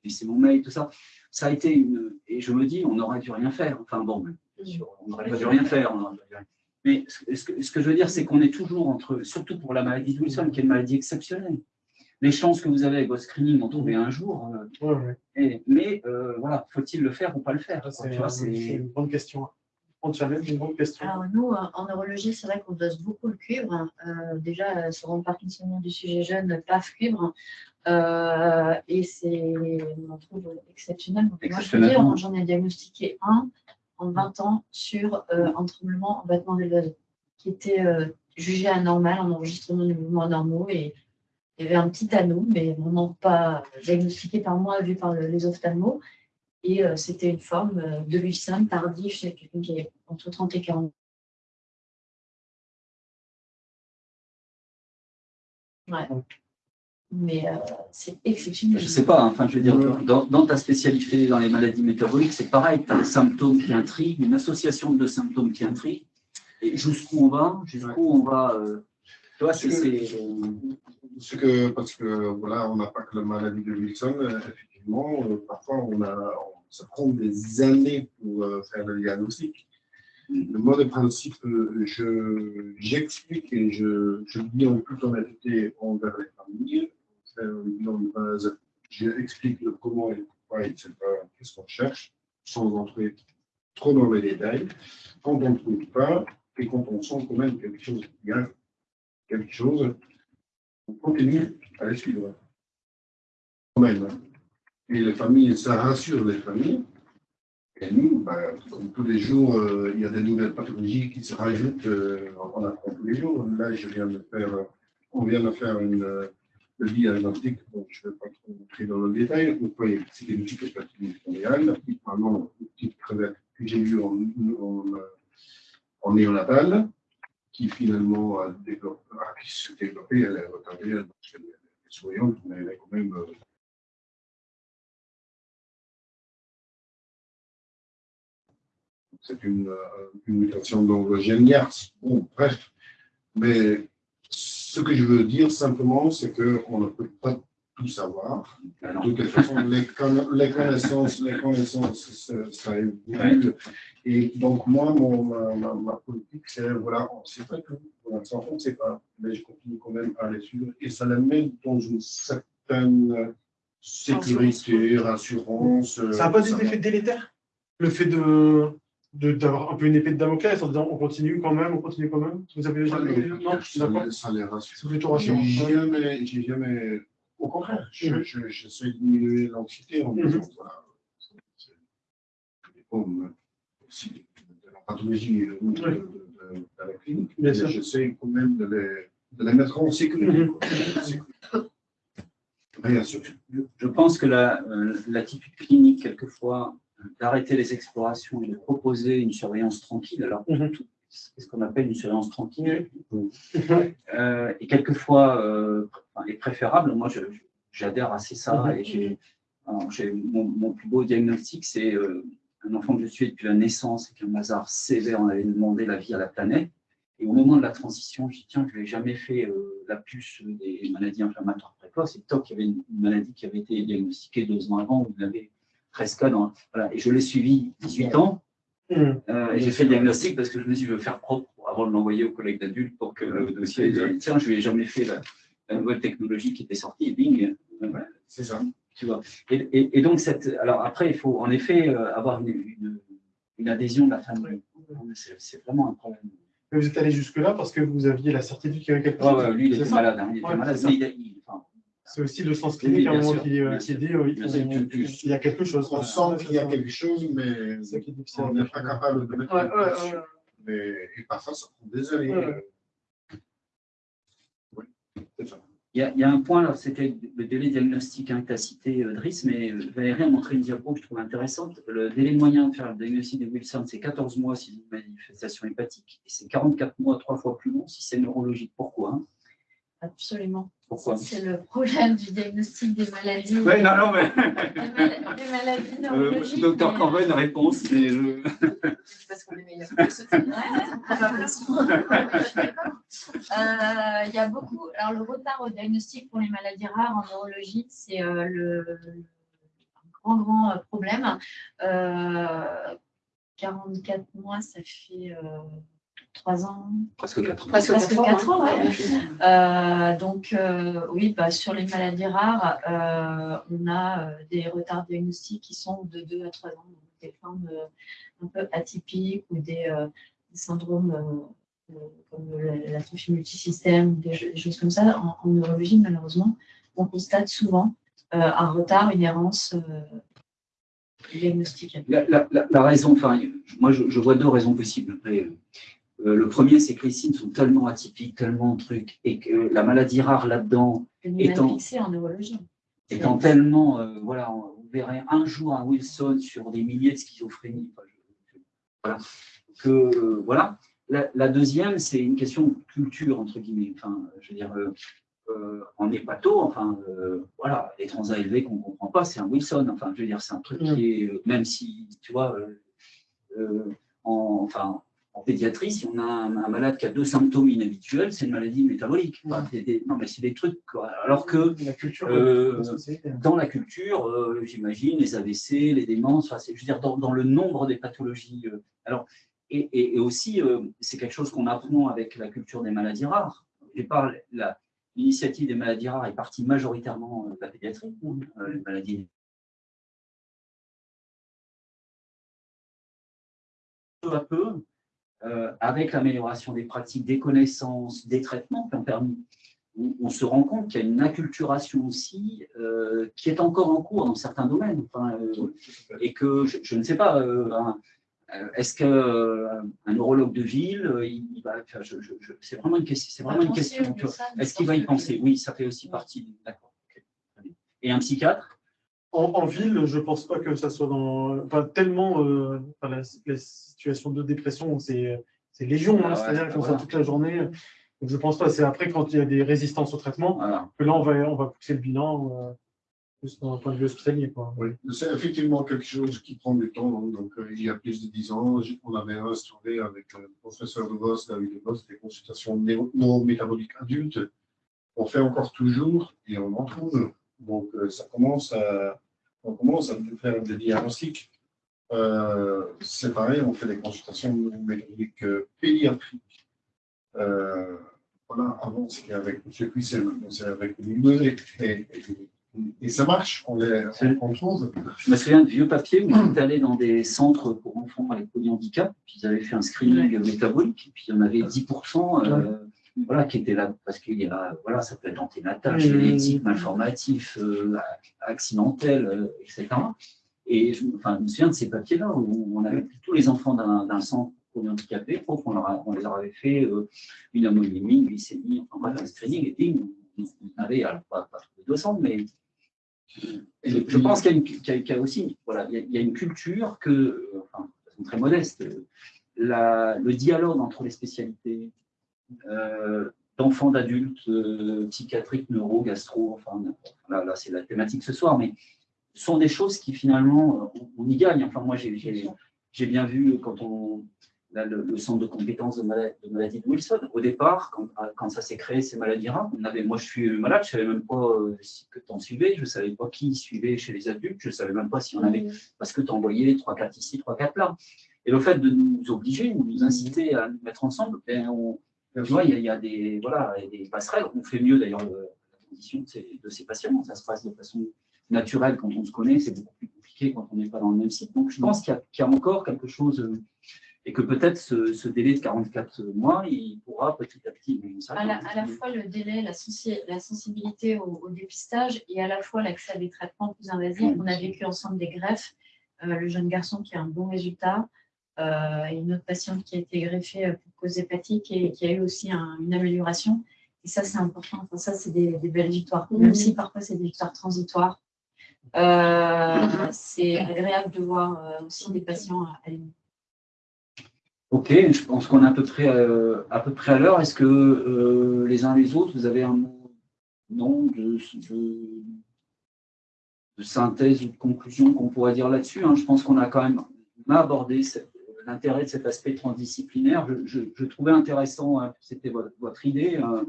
c'est mon mail, tout ça. Ça a été une. Et je me dis, on n'aurait dû rien faire. Enfin bon, bien sûr, on n'aurait pas dû rien faire. on aurait dû rien- Mais ce que, ce que je veux dire, c'est qu'on est toujours entre, surtout pour la maladie de Wilson, qui est une maladie exceptionnelle. Les chances que vous avez avec votre screening d'en trouver un jour, euh, Ouais, ouais. et- mais euh, voilà, faut-il le faire ou pas le faire? C'est tu vois, c'est c'est- une grande question. On challenge une grande question. Alors nous, en neurologie, c'est vrai qu'on dose beaucoup le cuivre. Euh, déjà, sur le parkinsonien du sujet jeune, PAF cuivre. Euh, et c'est, on en trouve exceptionnel. Donc, moi, je peux Exceptionnel. dire, j'en ai diagnostiqué un en 20 ans sur euh, un tremblement en battement des doigts qui était euh, jugé anormal en enregistrement des mouvements anormaux. Et il y avait un petit anneau, mais vraiment pas diagnostiqué par moi, vu par le- les ophtalmos. Et euh, c'était une forme euh, de Wilson tardive chez quelqu'un qui est entre 30 et 40 Ouais. Mais euh, c'est exceptionnel. Je sais pas, hein, enfin, je veux dire, dans, dans ta spécialité, dans les maladies métaboliques, c'est pareil, tu as des symptômes qui intriguent, une association de symptômes qui intriguent, et jusqu'où on va, jusqu'où on va, euh, tu vois, c'est, c'est, Ce que, parce que voilà, on n'a pas que la maladie de Wilson, euh, effectivement, euh, parfois on a, on- ça prend des années pour euh, faire le diagnostic. Le mode de principe, euh, je, j'explique et je, je dis en toute honnêteté envers les familles, on fait un bilan de base, j'explique le comment et pourquoi, etc., qu'est-ce qu'on cherche, sans entrer trop dans les détails. Quand on ne trouve pas, et quand on sent quand même quelque chose, il y a quelque chose, on continue à les suivre. Quand même. Et les familles, ça rassure les familles. Et nous, ben, comme tous les jours, euh, il y a des nouvelles pathologies qui se rajoutent, euh, on apprend tous les jours. Là, je viens de faire, euh, on vient de faire une, euh, le diagnostic, donc je ne vais pas trop entrer dans le détail. Vous voyez, c'est une petite hépatite familiale, la petite maman, une petite crevette que j'ai eue en, en, euh, en néonatal, qui finalement a développé, a- qui s'est elle est retardée, elle est souriante, mais elle est quand même. euh, C'est une, euh, une mutation dans le gène. Bon, bref. Mais ce que je veux dire simplement, c'est qu'on ne peut pas tout savoir. alors, De toute façon, les, conna- les connaissances, les connaissances, ça, ça évolue. Et donc, moi, mon, ma, ma- ma politique, c'est, voilà, on ne sait pas tout. Pour l'instant, on ne sait pas. Mais je continue quand même à les suivre. Et ça les met dans une certaine sécurité, rassurance. Ça n'a pas des effets délétères Le fait de- d'avoir un peu une épée de Damoclès en disant on continue quand même, on continue quand même Vous avez jamais les- Non, ça d'accord. les- ça les rassure. C'est plutôt rassurant. J'ai jamais, j'ai jamais, au contraire, je- Mhm. je- j'essaie de diminuer l'anxiété en disant, Mhm. voilà, c'est- c'est- ça dépend de, aussi de la pathologie euh, ou de, Oui. de- de- de la clinique, Bien mais j'essaie quand même de les, de les mettre en sécurité. Quoi. Bien sûr. Je- Je pense que la, euh, l'attitude clinique, quelquefois, d'arrêter les explorations et de proposer une surveillance tranquille, alors Mhm. c'est ce qu'on appelle une surveillance tranquille, euh, et quelquefois euh, est préférable. Moi, j'adhère assez ça. Mhm. Et alors, mon, mon plus beau diagnostic, c'est euh, un enfant que je suis depuis la naissance et qu'un hasard sévère, on avait demandé la vie à la planète. Et au moment de la transition, je dis tiens, je n'ai jamais fait euh, la puce des maladies inflammatoires précoces. Et toc, il y avait une, maladie qui avait été diagnostiquée deux ans avant, où il avait 13 cas. Dans, voilà. Et je l'ai suivi 18 ans. Mhm. Euh, et j'ai fait le diagnostic parce que je me suis dit, je veux faire propre avant de l'envoyer aux collègues d'adultes pour que le dossier, dise, tiens, je lui ai jamais fait la, la nouvelle technologie qui était sortie, bing, voilà, C'est ça. tu vois. Et, et- et donc, cette, alors après, il faut en effet euh, avoir une, une- une adhésion de la famille. C'est vraiment un problème. Mais vous êtes allé jusque-là parce que vous aviez la certitude qu'il y avait quelque chose. ouais, lui, il était malade. hein, il était Ouais, malade. il C'est aussi le sens Oui, clinique à un moment qui, euh, qui dit oui, Bien sûr, on- tu- tu- il y a quelque chose. On sent qu'il y a quelque chose, mais on n'est pas capable de mettre Ouais, ouais. Mais et parfois, ça prend des années. Ouais. Oui, c'est ça. Il y, a, il y a un point, là, c'était le délai diagnostique hein, que tu as cité, euh, Driss, mais euh, Valérie a montré une diapo que je trouve intéressante. Le délai moyen de faire le diagnostic de Wilson, c'est 14 mois si c'est une manifestation hépatique, et c'est 44 mois, trois fois plus long si c'est neurologique. Pourquoi? Hein Absolument. Pourquoi C'est le problème du diagnostic des maladies. Ouais, non, non, mais Des, mal- des maladies euh, neurologiques. docteur Corben réponse, mais je... C'est parce qu'on est meilleur. Euh, Il y a beaucoup. Alors, le retard au diagnostic pour les maladies rares en neurologie, c'est euh, le un grand, grand euh, problème. Euh, 44 mois, ça fait euh, 3 ans, Presque 4 Presque Presque quatre quatre ans, ans. Euh, donc, euh, oui, bah, sur les maladies rares, euh, on a euh, des retards diagnostiques qui sont de 2 à 3 ans, donc des formes euh, un peu atypiques ou des, euh, des syndromes comme la- l'atrophie multisystème, des, des choses comme ça. En, en neurologie, malheureusement, on constate souvent euh, un retard, une errance euh, diagnostique. La, la- la- la raison, enfin, moi je, je vois deux raisons possibles. Après, euh, le premier, c'est que les signes sont tellement atypiques, tellement de trucs, et que la maladie rare là-dedans, Étant- en neurologie. étant tellement, euh, voilà, on- vous verrez un jour un Wilson sur des milliers de schizophrénie. enfin, je- je- voilà. Que, euh, voilà. La, la deuxième, c'est une question de culture, entre guillemets. Enfin, je veux dire, euh, euh, en hépato, enfin, euh, voilà, les transats élevés qu'on ne comprend pas, c'est un Wilson. Enfin, je veux dire, c'est un truc qui est, même si, tu vois, euh, euh, en, enfin, en pédiatrie, si on a un, un malade qui a deux symptômes inhabituels, c'est une maladie métabolique. Enfin, c'est des- non, mais c'est des trucs, quoi. Alors que La culture Euh, dans la culture, euh, j'imagine, les AVC, les démences, enfin, je veux dire, dans, dans le nombre des pathologies. euh, alors, et, et- et aussi, c'est quelque chose qu'on apprend avec la culture des maladies rares. Départ, la- l'initiative des maladies rares est partie majoritairement de la pédiatrie, les maladies. Peu à peu, euh, avec l'amélioration des pratiques, des connaissances, des traitements qui ont permis on, on se rend compte qu'il y a une acculturation aussi euh, qui est encore en cours dans certains domaines. Enfin, euh, et que je, je ne sais pas, est-ce qu'un un neurologue de ville, il, il va, enfin, je- je- je- c'est vraiment une question. C'est vraiment une question. tu vois. Est-ce qu'il va y penser? Oui, ça fait aussi partie. D'accord. Et un psychiatre? En, en ville, je pense pas que ça soit dans. Enfin, tellement. euh, enfin, la, la situation de dépression, c'est c'est légion, Ah hein, ouais, c'est-à-dire qu'on voilà. toute la journée. Donc, je pense pas. C'est après, quand il y a des résistances au traitement, Voilà. que là, on va, on va pousser le bilan euh, plus d'un point de vue hospitalier. Quoi. Oui, c'est effectivement quelque chose qui prend du temps. hein. Donc, euh, il y a plus de dix ans, j- on avait instauré avec le professeur de Vos, David de Vos, des consultations neurométaboliques adultes. On fait encore toujours et on en trouve. Donc, euh, ça commence à, on commence à faire des diagnostics. Euh, c'est pareil, on fait des consultations neurométaboliques euh, pédiatriques. Euh, voilà, avant, c'était avec M. Cuissel, maintenant, c'est avec Louis et, et, et ça marche, on les on, on trouve. Je me souviens de vieux papiers où j'étais allé dans des centres pour enfants avec polyhandicap, puis ils avaient fait un screening métabolique, et puis il y en avait 10% euh, voilà, qui étaient là, parce qu'il y a, voilà, ça peut être anténatal, Mmh. génétique, malformatif, euh, accidentel, euh, etc. Et je, enfin, je me souviens de ces papiers-là où on avait pris tous les enfants d'un centre pour qu'on leur a- on leur avait fait euh, une ammonémie, une glycémie, enfin bref, un screening, et puis on, avait, alors pas, pas tous les 200, mais Et je pense qu'il y, a y aussi voilà, il y a, il y a une culture que, euh, enfin, de façon très modeste, euh, la- le dialogue entre les spécialités euh, d'enfants, d'adultes, euh, psychiatriques, neuro, gastro, enfin, là, là, c'est la thématique ce soir, mais sont des choses qui finalement, euh, on, y gagne. Enfin, moi, j'ai bien vu quand on, là, le, le centre de compétences de, mala- de maladie de Wilson, au départ, quand, quand ça s'est créé, ces maladies rares, on avait, moi je suis malade, je ne savais même pas euh, si- que tu en suivais, je ne savais pas qui suivait chez les adultes, je ne savais même pas si on avait, parce que tu envoyais 3-4 ici, 3-4 là. Et le fait de nous obliger, de nous inciter à nous mettre ensemble, ben, on, tu vois, il y, a- il y a des, voilà, des passerelles. On fait mieux d'ailleurs le- la condition de ces, patients. Ça se passe de façon naturelle quand on se connaît. C'est beaucoup plus compliqué quand on n'est pas dans le même site. Donc je pense qu'il y, a- qu'il y a encore quelque chose euh, et que peut-être ce, ce délai de 44 mois, il pourra petit à petit. ça, À la, à la fois le délai, la, sensi- la sensibilité au, au dépistage et à la fois l'accès à des traitements plus invasifs. On a vécu ensemble des greffes. Euh, le jeune garçon qui a un bon résultat euh, une autre patiente qui a été greffée euh, pour cause hépatique et qui a eu aussi un- une amélioration. Et ça, c'est important. Enfin, ça, c'est des, des belles victoires. Même Mhm. si parfois, c'est des victoires transitoires. Euh, c'est agréable de voir euh, aussi des patients aller mieux. Ok, je pense qu'on est à peu près, euh, à, peu près à l'heure. Est-ce que euh, les uns les autres, vous avez un mot non, de, de- de synthèse ou de conclusion qu'on pourrait dire là-dessus hein? Je pense qu'on a quand même abordé cette- l'intérêt de cet aspect transdisciplinaire. Je, trouvais intéressant, hein, c'était votre, idée, euh,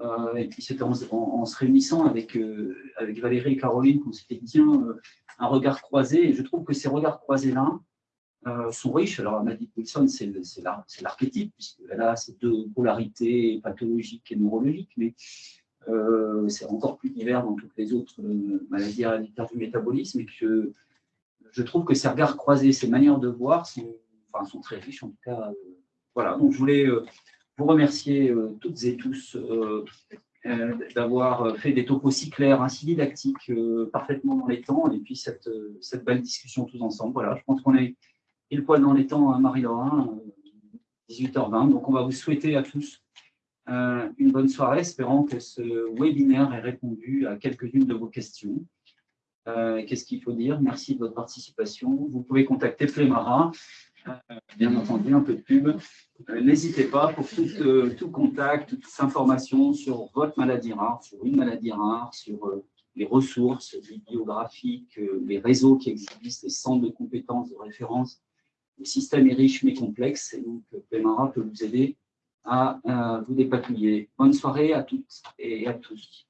euh, et puis c'était en, se réunissant avec, euh, avec Valérie et Caroline qu'on s'était dit, tiens, euh, un regard croisé. Et je trouve que ces regards croisés-là, sont riches. Alors, Maddy Wilson, c'est l'archétype, puisqu'elle a ces deux polarités pathologiques et neurologiques, mais c'est encore plus divers dans toutes les autres maladies héréditaires du métabolisme, et que je trouve que ces regards croisés, ces manières de voir sont, enfin, sont très riches, en tout cas. euh, voilà, donc je voulais euh, vous remercier euh, toutes et tous d'avoir fait des topos si clairs, ainsi didactiques, euh, parfaitement dans les temps, et puis cette, cette belle discussion tous ensemble. Voilà, je pense qu'on est pile poil dans les temps, hein, Marie-Laura, euh, 18h20. Donc, on va vous souhaiter à tous une bonne soirée, espérant que ce webinaire ait répondu à quelques-unes de vos questions. Qu'est-ce qu'il faut dire? Merci de votre participation. Vous pouvez contacter Flemara, euh, bien entendu, un peu de pub. Euh, N'hésitez pas pour tout, euh, tout contact, toute information sur votre maladie rare, sur une maladie rare, sur euh, les ressources bibliographiques, euh, les réseaux qui existent, les centres de compétences, de référence. Le système est riche mais complexe et donc euh, Pemara peut vous aider à euh, vous dépatouiller. Bonne soirée à toutes et à tous.